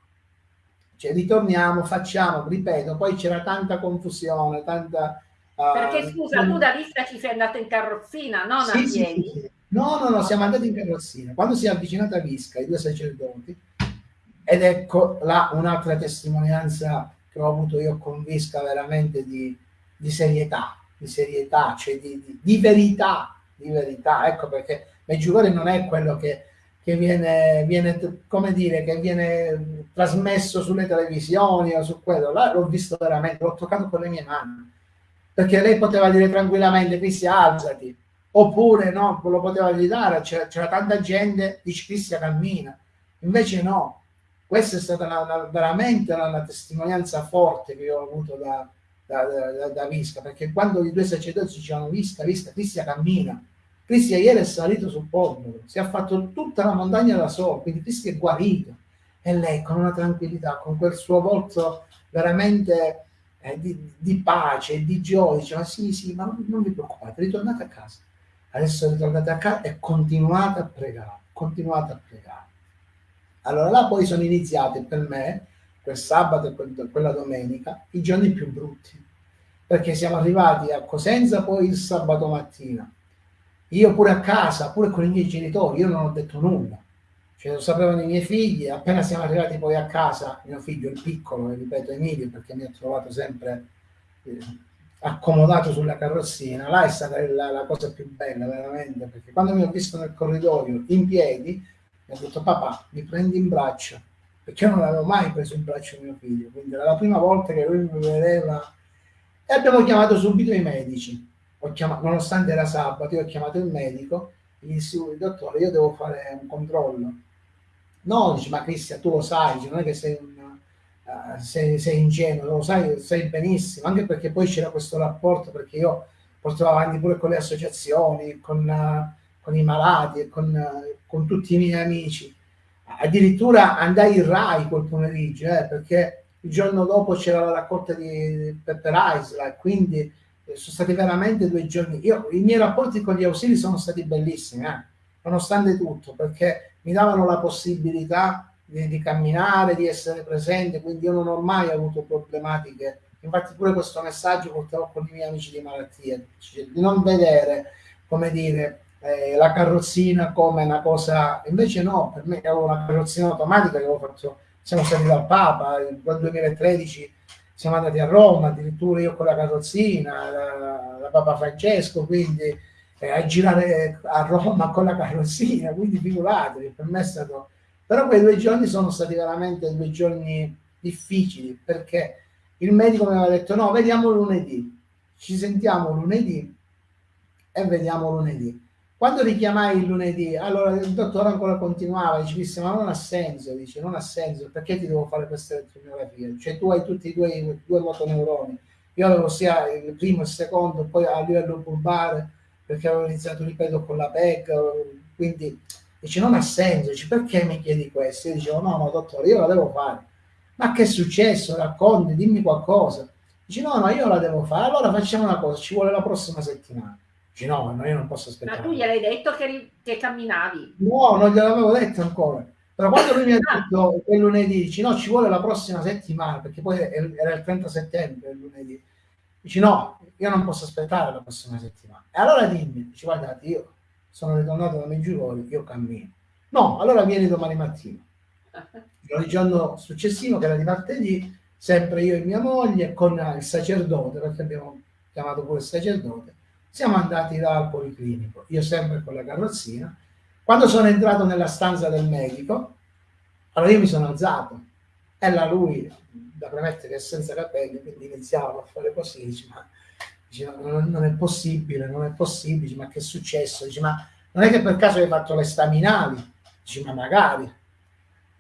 Speaker 2: cioè ritorniamo, facciamo, ripeto, poi c'era tanta confusione, tanta...
Speaker 1: Uh, Perché scusa, tu da Visca ci sei andato in carrozzina, non sì, a piedi? Sì, sì.
Speaker 2: No, no, no, siamo andati in carrozzina. Quando si è avvicinata a Visca, i due sacerdoti, ed ecco là un'altra testimonianza che ho avuto io con Visca veramente di, di serietà, di serietà, cioè di, di, di, verità, di verità. Ecco perché Meggiugorje non è quello che, che viene, viene, come dire, che viene trasmesso sulle televisioni o su quello. Là l'ho visto veramente, l'ho toccato con le mie mani. Perché lei poteva dire tranquillamente, Cristi, alzati. Oppure no, lo poteva gridare, c'era tanta gente, dice Cristi cammina. Invece no, questa è stata una, una, veramente una, testimonianza forte che io ho avuto da, da, da, da Visca, perché quando i due sacerdoti dicevano Visca, Visca, Cristian cammina, Cristian ieri è salito sul popolo, si è fatto tutta la montagna da solo, quindi Cristian è guarito. E lei con una tranquillità, con quel suo volto veramente eh, di, di, pace di gioia, diceva sì, sì, ma non, non vi preoccupate, ritornate a casa. Adesso ritornate a casa e continuate a pregare, continuate a pregare. Allora là poi sono iniziati per me, quel sabato e quella domenica, i giorni più brutti, perché siamo arrivati a Cosenza poi il sabato mattina. Io pure a casa, pure con i miei genitori, io non ho detto nulla. Cioè, lo sapevano i miei figli, appena siamo arrivati poi a casa, mio figlio, il piccolo, ripeto Emilio, perché mi ha trovato sempre eh, accomodato sulla carrozzina, là è stata la, la cosa più bella veramente, perché quando mi ho visto nel corridoio in piedi, mi ha detto papà mi prendi in braccio. Perché io non avevo mai preso in braccio mio figlio quindi era la prima volta che lui mi vedeva. E abbiamo chiamato subito i medici. Chiamato, nonostante era sabato io ho chiamato il medico gli dissi dottore io devo fare un controllo. No dice ma Cristian tu lo sai dice, non è che sei un uh, sei, sei ingenuo lo sai sai benissimo. Anche perché poi c'era questo rapporto perché io portavo avanti pure con le associazioni con uh, con i malati e con, con, tutti i miei amici. Addirittura andai in Rai quel pomeriggio, eh, perché il giorno dopo c'era la raccolta di Pepper Isla quindi eh, sono stati veramente due giorni. Io, I miei rapporti con gli ausili sono stati bellissimi, eh, nonostante tutto, perché mi davano la possibilità di, di, camminare, di essere presente, quindi io non ho mai avuto problematiche. Infatti pure questo messaggio portavo con i miei amici di malattia, di non vedere, come dire, eh, la carrozzina come una cosa, invece no, per me avevo una carrozzina automatica che avevo fatto, siamo stati dal Papa, nel 2013 siamo andati a Roma, addirittura io con la carrozzina, la, la Papa Francesco, quindi eh, a girare a Roma con la carrozzina, quindi figuratevi, per me è stato... Però quei due giorni sono stati veramente due giorni difficili, perché il medico mi aveva detto no, vediamo lunedì, ci sentiamo lunedì e vediamo lunedì. Quando richiamai il lunedì, allora il dottore ancora continuava, dice, ma non ha senso, dice, non ha senso, perché ti devo fare questa elettromiografia? Cioè tu hai tutti i tuoi due motoneuroni, io avevo sia il primo e il secondo, poi a livello bulbare, perché avevo iniziato, ripeto, con la PEC, quindi dice, non ha senso, dice, perché mi chiedi questo? Io dicevo, no, no, dottore, io la devo fare. Ma che è successo? Racconti, dimmi qualcosa. Dice, no, no, io la devo fare. Allora facciamo una cosa, ci vuole la prossima settimana. No, io non posso aspettare.
Speaker 1: Ma tu gli hai detto che, che camminavi?
Speaker 2: No, non gliel'avevo detto ancora. Però quando lui mi ha ah. detto quel lunedì, dice no, ci vuole la prossima settimana, perché poi era il 30 settembre il lunedì. Dice no, io non posso aspettare la prossima settimana. E allora dimmi, dice guardate, io sono ritornato da Meggiugorje, io cammino. No, allora vieni domani mattina. (laughs) Il giorno successivo, che era di martedì, sempre io e mia moglie, con il sacerdote, perché abbiamo chiamato pure il sacerdote, siamo andati dal policlinico, io sempre con la carrozzina. Quando sono entrato nella stanza del medico, allora io mi sono alzato. E là lui, da premettere è senza capelli, quindi iniziava a fare così, dice, ma dice, non, non, è possibile, non è possibile, dice, ma che è successo? Dice, ma non è che per caso hai fatto le staminali? Dice, ma magari.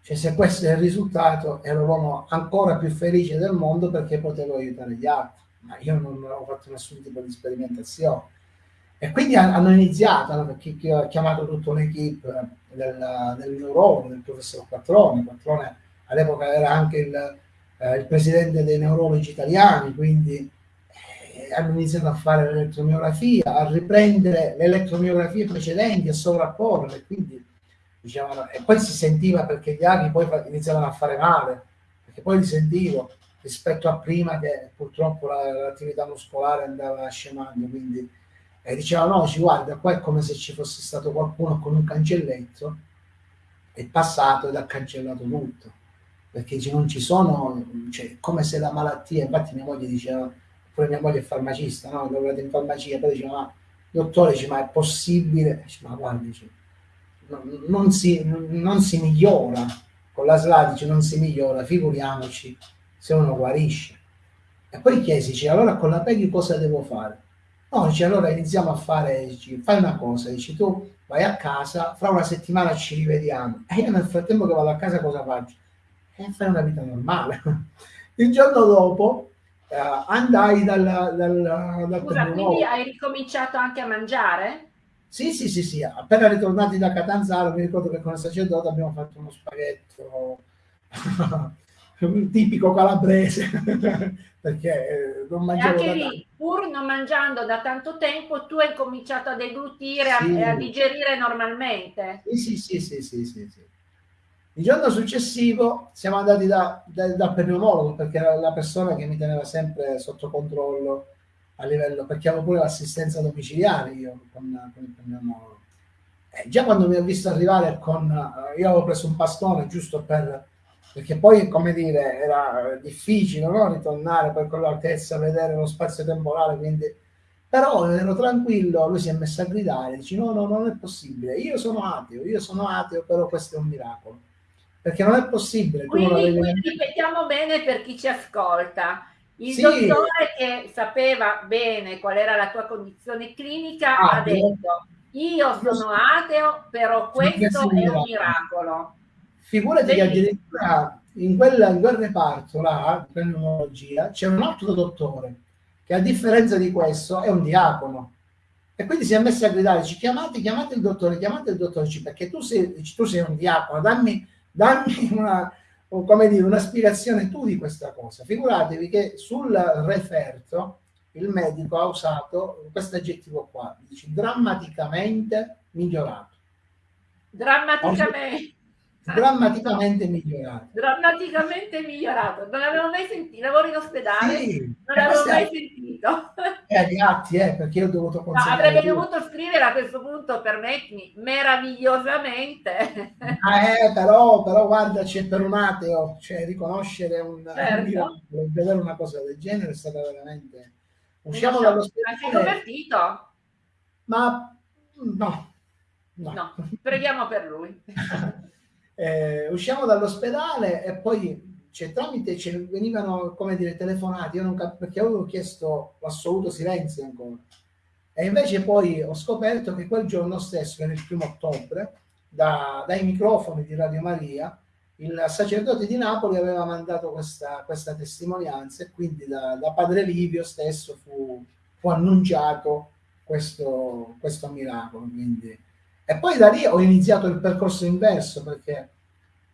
Speaker 2: Cioè, se questo è il risultato, ero l'uomo ancora più felice del mondo perché potevo aiutare gli altri ma io non avevo fatto nessun tipo di sperimentazione. E quindi hanno iniziato, hanno chiamato tutta un'equipe del, del neurologo, del professor Quattrone, Quattrone all'epoca era anche il, eh, il, presidente dei neurologi italiani, quindi eh, hanno iniziato a fare l'elettromiografia, a riprendere le elettromiografie precedenti, a sovrapporle, quindi diciamo, e poi si sentiva perché gli aghi poi iniziavano a fare male, perché poi li sentivo rispetto a prima che purtroppo l'attività muscolare andava scemando, quindi e diceva no, ci guarda, qua è come se ci fosse stato qualcuno con un cancelletto, è passato ed ha cancellato tutto, perché non ci sono, cioè, come se la malattia, infatti mia moglie diceva, pure mia moglie è farmacista, no? Ho lavorato in farmacia, poi diceva, ma dottore, dice, ma è possibile? Dice, ma guarda, dice, non, non, si, non si migliora, con la SLA dice non si migliora, figuriamoci se uno guarisce. E poi chiesi, dice, allora con la PEGI cosa devo fare? No, dice, allora iniziamo a fare, dice, fai una cosa, dici tu vai a casa, fra una settimana ci rivediamo. E io nel frattempo che vado a casa cosa faccio? E eh, fai una vita normale. (laughs) Il giorno dopo eh, andai dal, dal,
Speaker 1: dal Scusa, quindi hai ricominciato anche a mangiare?
Speaker 2: Sì, sì, sì, sì, appena ritornati da Catanzaro mi ricordo che con il sacerdote abbiamo fatto uno spaghetto (laughs) tipico calabrese (laughs) perché eh, non mangiavo
Speaker 1: anche lì, pur non mangiando da tanto tempo, tu hai cominciato a deglutire sì. e a digerire normalmente.
Speaker 2: Sì, sì, sì, sì, sì, sì, Il giorno successivo siamo andati da, da, dal pneumologo perché era la persona che mi teneva sempre sotto controllo a livello, perché avevo pure l'assistenza domiciliare io con, con il pneumologo. Eh, già quando mi ha visto arrivare con, uh, io avevo preso un bastone giusto per perché poi, come dire, era difficile no? ritornare poi con l'altezza, vedere lo spazio temporale, quindi... Però ero tranquillo, lui si è messo a gridare, dice no, no, non è possibile, io sono ateo, io sono ateo, però questo è un miracolo. Perché non è possibile.
Speaker 1: Quindi, quindi ripetiamo bene per chi ci ascolta. Il sì. dottore che sapeva bene qual era la tua condizione clinica ah, ha detto io sono ateo, però questo è un miracolo.
Speaker 2: Figurati che addirittura in, quella, in quel reparto là, pneumologia, c'è un altro dottore che a differenza di questo è un diacono. E quindi si è messo a gridare, chiamate, chiamate il dottore, chiamate il dottore, perché tu sei, tu sei un diacono, dammi, dammi una, come dire, una spiegazione tu di questa cosa. Figuratevi che sul referto il medico ha usato questo aggettivo qua, dice drammaticamente migliorato.
Speaker 1: Drammaticamente
Speaker 2: drammaticamente migliorato.
Speaker 1: Drammaticamente migliorato. Non l'avevo mai sentito, lavoro in ospedale, sì, non l'avevo mai sentito. (laughs)
Speaker 2: Eh, atti, eh, perché io ho dovuto.
Speaker 1: No, avrebbe dovuto scrivere a questo punto, permettimi, meravigliosamente. (laughs)
Speaker 2: Ah, eh, però, però guarda, c'è per un ateo, cioè riconoscere un, certo. un vedere una cosa del genere è stata veramente...
Speaker 1: Usciamo dall'ospedale. Ma sei convertito?
Speaker 2: Ma no.
Speaker 1: No, no preghiamo per lui. (laughs)
Speaker 2: Eh, usciamo dall'ospedale e poi cioè, tramite cioè, venivano come dire telefonati. Io non cap- perché avevo chiesto l'assoluto silenzio ancora. E invece poi ho scoperto che quel giorno stesso che era il primo ottobre da, dai microfoni di Radio Maria il sacerdote di Napoli aveva mandato questa, questa testimonianza e quindi da, da padre Livio stesso fu, fu annunciato questo, questo miracolo. Quindi e poi da lì ho iniziato il percorso inverso perché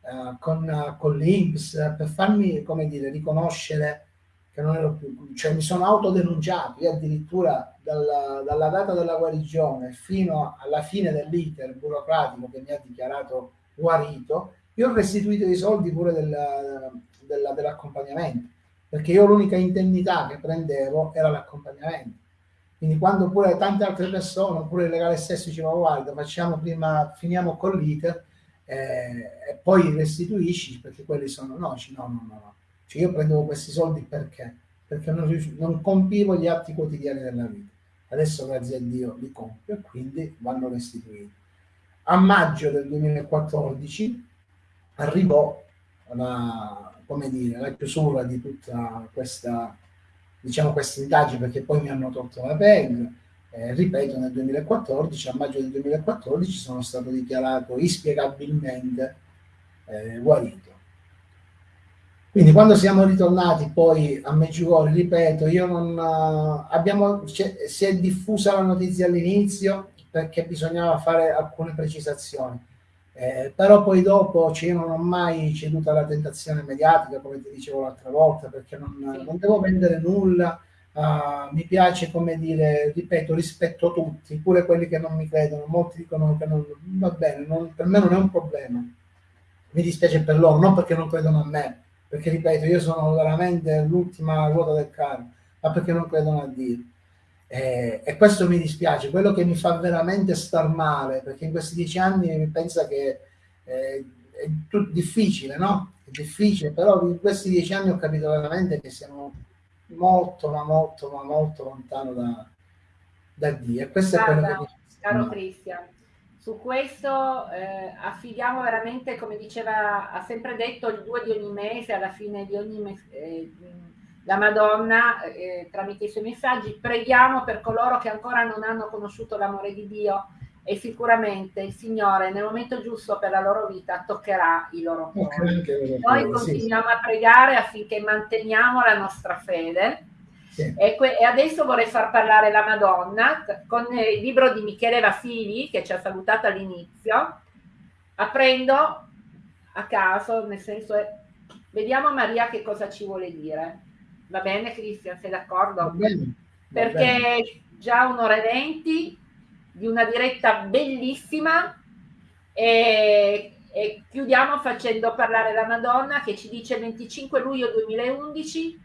Speaker 2: uh, con, con l'Inps per farmi, come dire, riconoscere che non ero più, cioè mi sono autodenunciato, io addirittura dalla, dalla data della guarigione fino alla fine dell'iter burocratico che mi ha dichiarato guarito, io ho restituito i soldi pure della, della, dell'accompagnamento, perché io l'unica indennità che prendevo era l'accompagnamento quindi quando pure tante altre persone, oppure il legale stesso diceva guarda, facciamo prima, finiamo con l'iter eh, e poi restituisci perché quelli sono no, no, no, no. Cioè io prendevo questi soldi perché? Perché non, non compivo gli atti quotidiani della vita. Adesso grazie a Dio li compio e quindi vanno restituiti. A maggio del 2014 arrivò la, come dire, la chiusura di tutta questa diciamo, queste indagini perché poi mi hanno tolto la PEG. Eh, ripeto, nel 2014, a maggio del 2014, sono stato dichiarato inspiegabilmente eh, guarito. Quindi quando siamo ritornati poi a Meggiugorje, ripeto, io non, uh, abbiamo, si è diffusa la notizia all'inizio perché bisognava fare alcune precisazioni eh, però poi dopo cioè, io non ho mai ceduto alla tentazione mediatica, come ti dicevo l'altra volta, perché non, non devo vendere nulla. Uh, mi piace, come dire, ripeto, rispetto tutti, pure quelli che non mi credono. Molti dicono che non va bene, non, per me non è un problema. Mi dispiace per loro, non perché non credono a me, perché ripeto, io sono veramente l'ultima ruota del carro, ma perché non credono a Dio. Eh, e questo mi dispiace, quello che mi fa veramente star male, perché in questi dieci anni mi pensa che eh, è tutto difficile, no? È difficile, però in questi dieci anni ho capito veramente che siamo molto, ma molto, ma molto lontano da, da Dio. E questo Guarda, è quello che mi
Speaker 1: caro Cristian, su questo eh, affidiamo veramente, come diceva, ha sempre detto il 2 di ogni mese, alla fine di ogni mese, eh, la Madonna, eh, tramite i suoi messaggi, preghiamo per coloro che ancora non hanno conosciuto l'amore di Dio e sicuramente il Signore nel momento giusto per la loro vita toccherà i loro cuori. Noi continuiamo a pregare affinché manteniamo la nostra fede. Sì. E, e, adesso vorrei far parlare la Madonna con il libro di Michele Vasili che ci ha salutato all'inizio, aprendo a caso, nel senso, vediamo Maria che cosa ci vuole dire. Va bene Cristian, sei d'accordo? Perché bene. già un'ora e venti di una diretta bellissima e, e, chiudiamo facendo parlare la Madonna che ci dice 25 luglio 2011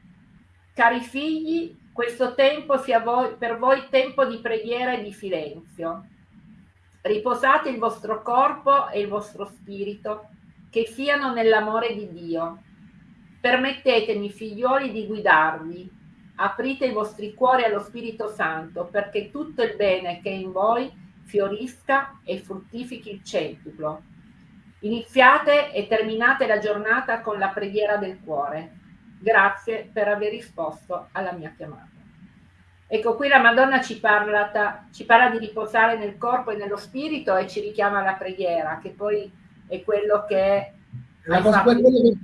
Speaker 1: cari figli questo tempo sia voi, per voi tempo di preghiera e di silenzio riposate il vostro corpo e il vostro spirito che siano nell'amore di Dio permettetemi figlioli di guidarvi aprite i vostri cuori allo Spirito Santo perché tutto il bene che è in voi fiorisca e fruttifichi il centuplo. Iniziate e terminate la giornata con la preghiera del cuore. Grazie per aver risposto alla mia chiamata. Ecco, qui la Madonna ci parla, ci parla di riposare nel corpo e nello spirito e ci richiama alla preghiera, che poi è quello che...
Speaker 2: La cosa, quello che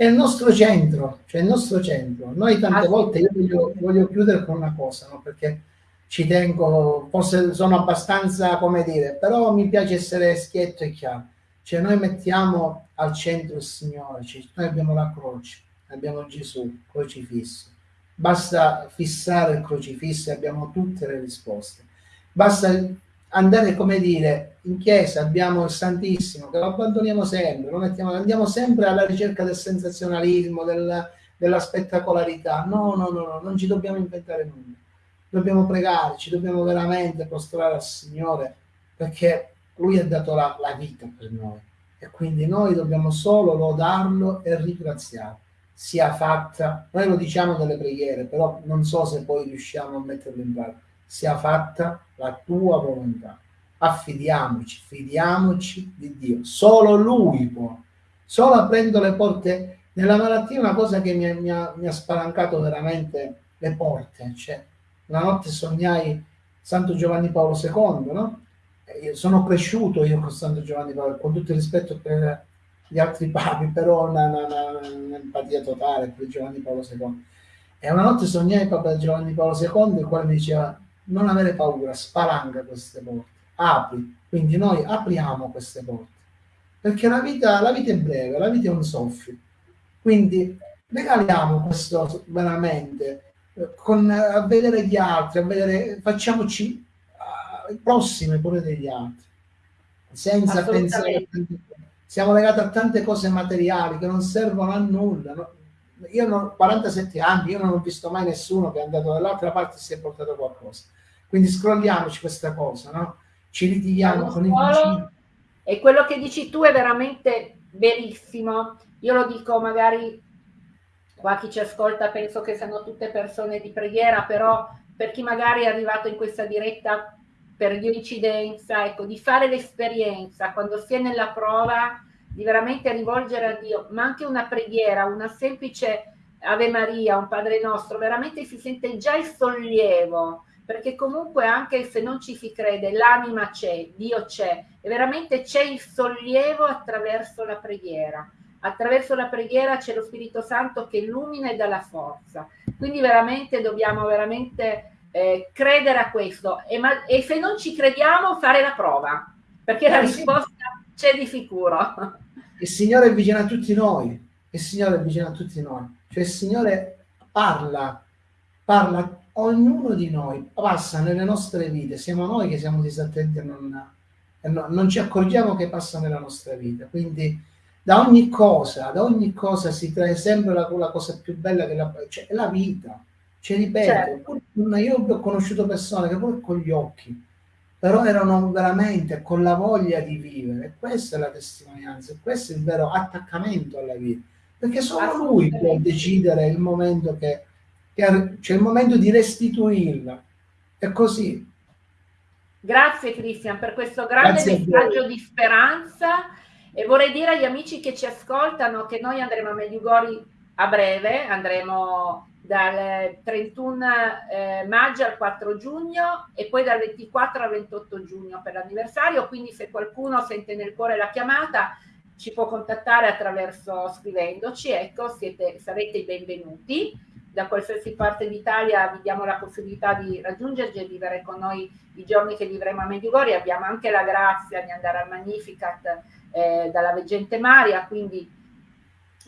Speaker 2: è il nostro centro, cioè il nostro centro. Noi tante volte, io voglio, voglio, chiudere con una cosa, no? perché ci tengo, forse sono abbastanza, come dire, però mi piace essere schietto e chiaro. Cioè noi mettiamo al centro il Signore, cioè noi abbiamo la croce, abbiamo Gesù, crocifisso. Basta fissare il crocifisso e abbiamo tutte le risposte. Basta andare, come dire, in chiesa abbiamo il Santissimo, che lo abbandoniamo sempre, lo mettiamo, andiamo sempre alla ricerca del sensazionalismo, della, della spettacolarità. No, no, no, no, non ci dobbiamo inventare nulla. Dobbiamo pregare, ci dobbiamo veramente prostrare al Signore, perché Lui ha dato la, la vita per noi. E quindi noi dobbiamo solo lodarlo e ringraziare. Sia fatta, noi lo diciamo nelle preghiere, però non so se poi riusciamo a metterlo in pratica sia fatta la tua volontà. Affidiamoci, fidiamoci di Dio. Solo Lui può. Solo aprendo le porte nella malattia, una cosa che mi, mi, ha, mi ha, spalancato veramente le porte. Cioè, una notte sognai Santo Giovanni Paolo II, no? Io sono cresciuto io con Santo Giovanni Paolo, con tutto il rispetto per gli altri papi, però un'empatia totale per Giovanni Paolo II. E una notte sognai Papa Giovanni Paolo II, il quale mi diceva non avere paura, spalanca queste porte, apri. Quindi noi apriamo queste porte, perché la vita, la vita è breve, la vita è un soffio. Quindi regaliamo questo veramente, eh, con, a vedere gli altri, a vedere, facciamoci uh, prossime pure degli altri, senza pensare siamo legati a tante cose materiali che non servono a nulla. No? Io ho 47 anni, io non ho visto mai nessuno che è andato dall'altra parte e si è portato qualcosa. Quindi scrolliamoci questa cosa, no? Ci litighiamo con i vicini.
Speaker 1: E quello che dici tu è veramente verissimo. Io lo dico magari qua chi ci ascolta penso che siano tutte persone di preghiera, però per chi magari è arrivato in questa diretta per coincidenza, ecco, di fare l'esperienza quando si è nella prova, di veramente rivolgere a Dio, ma anche una preghiera, una semplice Ave Maria, un Padre nostro, veramente si sente già il sollievo, perché comunque anche se non ci si crede, l'anima c'è, Dio c'è, e veramente c'è il sollievo attraverso la preghiera. Attraverso la preghiera c'è lo Spirito Santo che illumina e dà la forza. Quindi veramente dobbiamo veramente eh, credere a questo e, e, se non ci crediamo fare la prova, perché la risposta c'è di sicuro.
Speaker 2: Il Signore è vicino a tutti noi, il Signore è vicino a tutti noi, cioè il Signore parla, parla ognuno di noi passa nelle nostre vite, siamo noi che siamo disattenti e non, no, non ci accorgiamo che passa nella nostra vita. Quindi da ogni cosa, da ogni cosa si trae sempre la, la cosa più bella che la, cioè, la vita. Ci ripeto, certo. io ho conosciuto persone che pure con gli occhi, però erano veramente con la voglia di vivere. Questa è la testimonianza, questo è il vero attaccamento alla vita, perché solo lui può decidere il momento che, che c'è il momento di restituirla. È così.
Speaker 1: Grazie Cristian per questo grande messaggio di speranza e vorrei dire agli amici che ci ascoltano che noi andremo a Mediugori a breve, andremo dal 31 eh, maggio al 4 giugno e poi dal 24 al 28 giugno per l'anniversario, quindi se qualcuno sente nel cuore la chiamata ci può contattare attraverso scrivendoci, ecco, siete, sarete i benvenuti. Da qualsiasi parte d'Italia vi diamo la possibilità di raggiungerci e vivere con noi i giorni che vivremo a Medjugorje. Abbiamo anche la grazia di andare al Magnificat eh, dalla Veggente Maria, quindi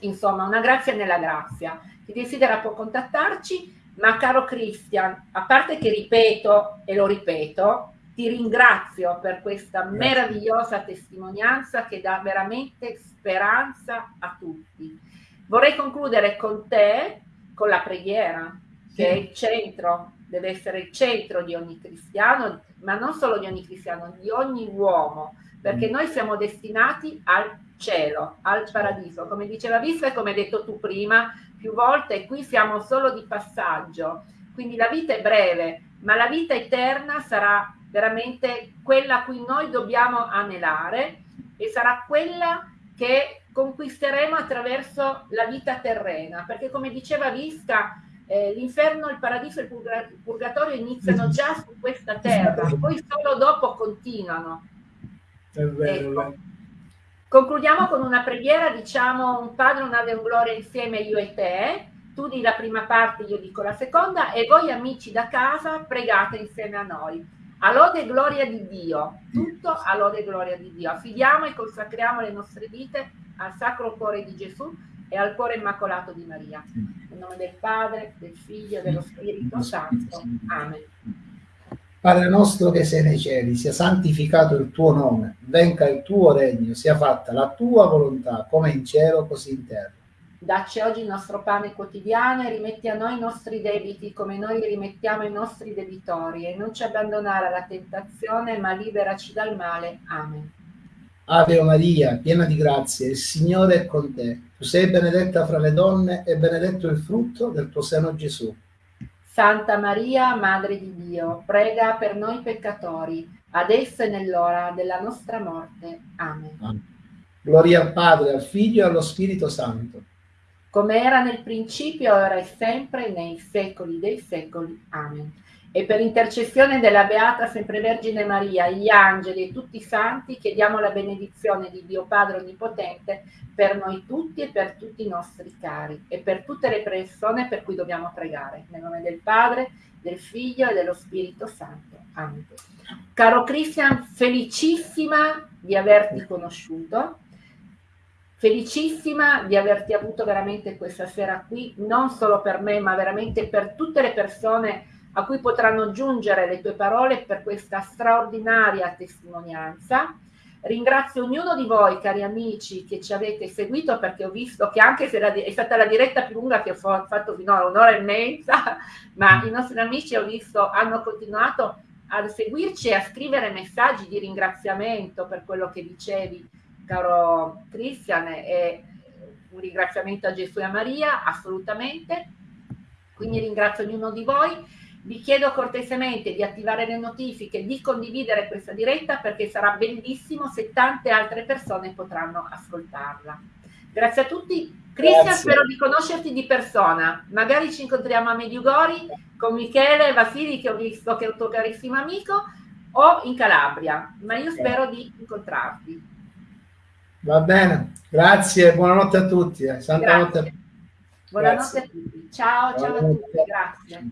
Speaker 1: insomma una grazia nella grazia. Chi desidera può contattarci, ma caro Cristian, a parte che ripeto e lo ripeto, ti ringrazio per questa meravigliosa testimonianza che dà veramente speranza a tutti. Vorrei concludere con te, con la preghiera, che è il centro, deve essere il centro di ogni cristiano, ma non solo di ogni cristiano, di ogni uomo, perché mm. noi siamo destinati al cielo, al paradiso. Come diceva Vista e come hai detto tu prima, più volte, qui siamo solo di passaggio, quindi la vita è breve, ma la vita eterna sarà veramente quella a cui noi dobbiamo anelare e sarà quella che conquisteremo attraverso la vita terrena, perché come diceva Visca, eh, l'inferno, il paradiso e il purgatorio iniziano già su questa terra, (laughs) poi solo dopo continuano. È vero, ecco. Concludiamo con una preghiera, diciamo un Padre, una un Gloria insieme io e te, tu di la prima parte, io dico la seconda e voi amici da casa pregate insieme a noi. A lode e gloria di Dio, tutto a lode e gloria di Dio. Affidiamo e consacriamo le nostre vite al Sacro Cuore di Gesù e al Cuore Immacolato di Maria. Nel nome del Padre, del Figlio e dello Spirito Santo. Amen.
Speaker 2: Padre nostro che sei nei cieli, sia santificato il tuo nome, venga il tuo regno, sia fatta la tua volontà, come in cielo, così in terra.
Speaker 1: Dacci oggi il nostro pane quotidiano e rimetti a noi i nostri debiti come noi rimettiamo i nostri debitori e non ci abbandonare alla tentazione ma liberaci dal male. Amen.
Speaker 2: Ave Maria, piena di grazia, il Signore è con te. Tu sei benedetta fra le donne e benedetto il frutto del tuo seno Gesù.
Speaker 1: Santa Maria, Madre di Dio, prega per noi peccatori, adesso e nell'ora della nostra morte. Amen.
Speaker 2: Gloria al Padre, al Figlio e allo Spirito Santo
Speaker 1: come era nel principio, ora e sempre, nei secoli dei secoli. Amen. E per intercessione della Beata Sempre Vergine Maria, gli angeli e tutti i santi, chiediamo la benedizione di Dio Padre Onnipotente per noi tutti e per tutti i nostri cari e per tutte le persone per cui dobbiamo pregare. Nel nome del Padre, del Figlio e dello Spirito Santo. Amen. Caro Cristian, felicissima di averti conosciuto felicissima di averti avuto veramente questa sera qui, non solo per me, ma veramente per tutte le persone a cui potranno giungere le tue parole per questa straordinaria testimonianza. Ringrazio ognuno di voi, cari amici, che ci avete seguito, perché ho visto che anche se è stata la diretta più lunga che ho fatto finora, un'ora e mezza, (laughs) ma i nostri amici ho visto hanno continuato a seguirci e a scrivere messaggi di ringraziamento per quello che dicevi caro Cristian, e un ringraziamento a Gesù e a Maria, assolutamente. Quindi ringrazio ognuno di voi. Vi chiedo cortesemente di attivare le notifiche, di condividere questa diretta perché sarà bellissimo se tante altre persone potranno ascoltarla. Grazie a tutti. Cristian, spero di conoscerti di persona. Magari ci incontriamo a Mediugori con Michele Vasili, che ho visto che è un tuo carissimo amico, o in Calabria, ma io spero di incontrarti.
Speaker 2: Va bene, grazie, buonanotte a tutti. Eh.
Speaker 1: Santa notte. Buonanotte a tutti. Ciao, ciao a tutti, grazie.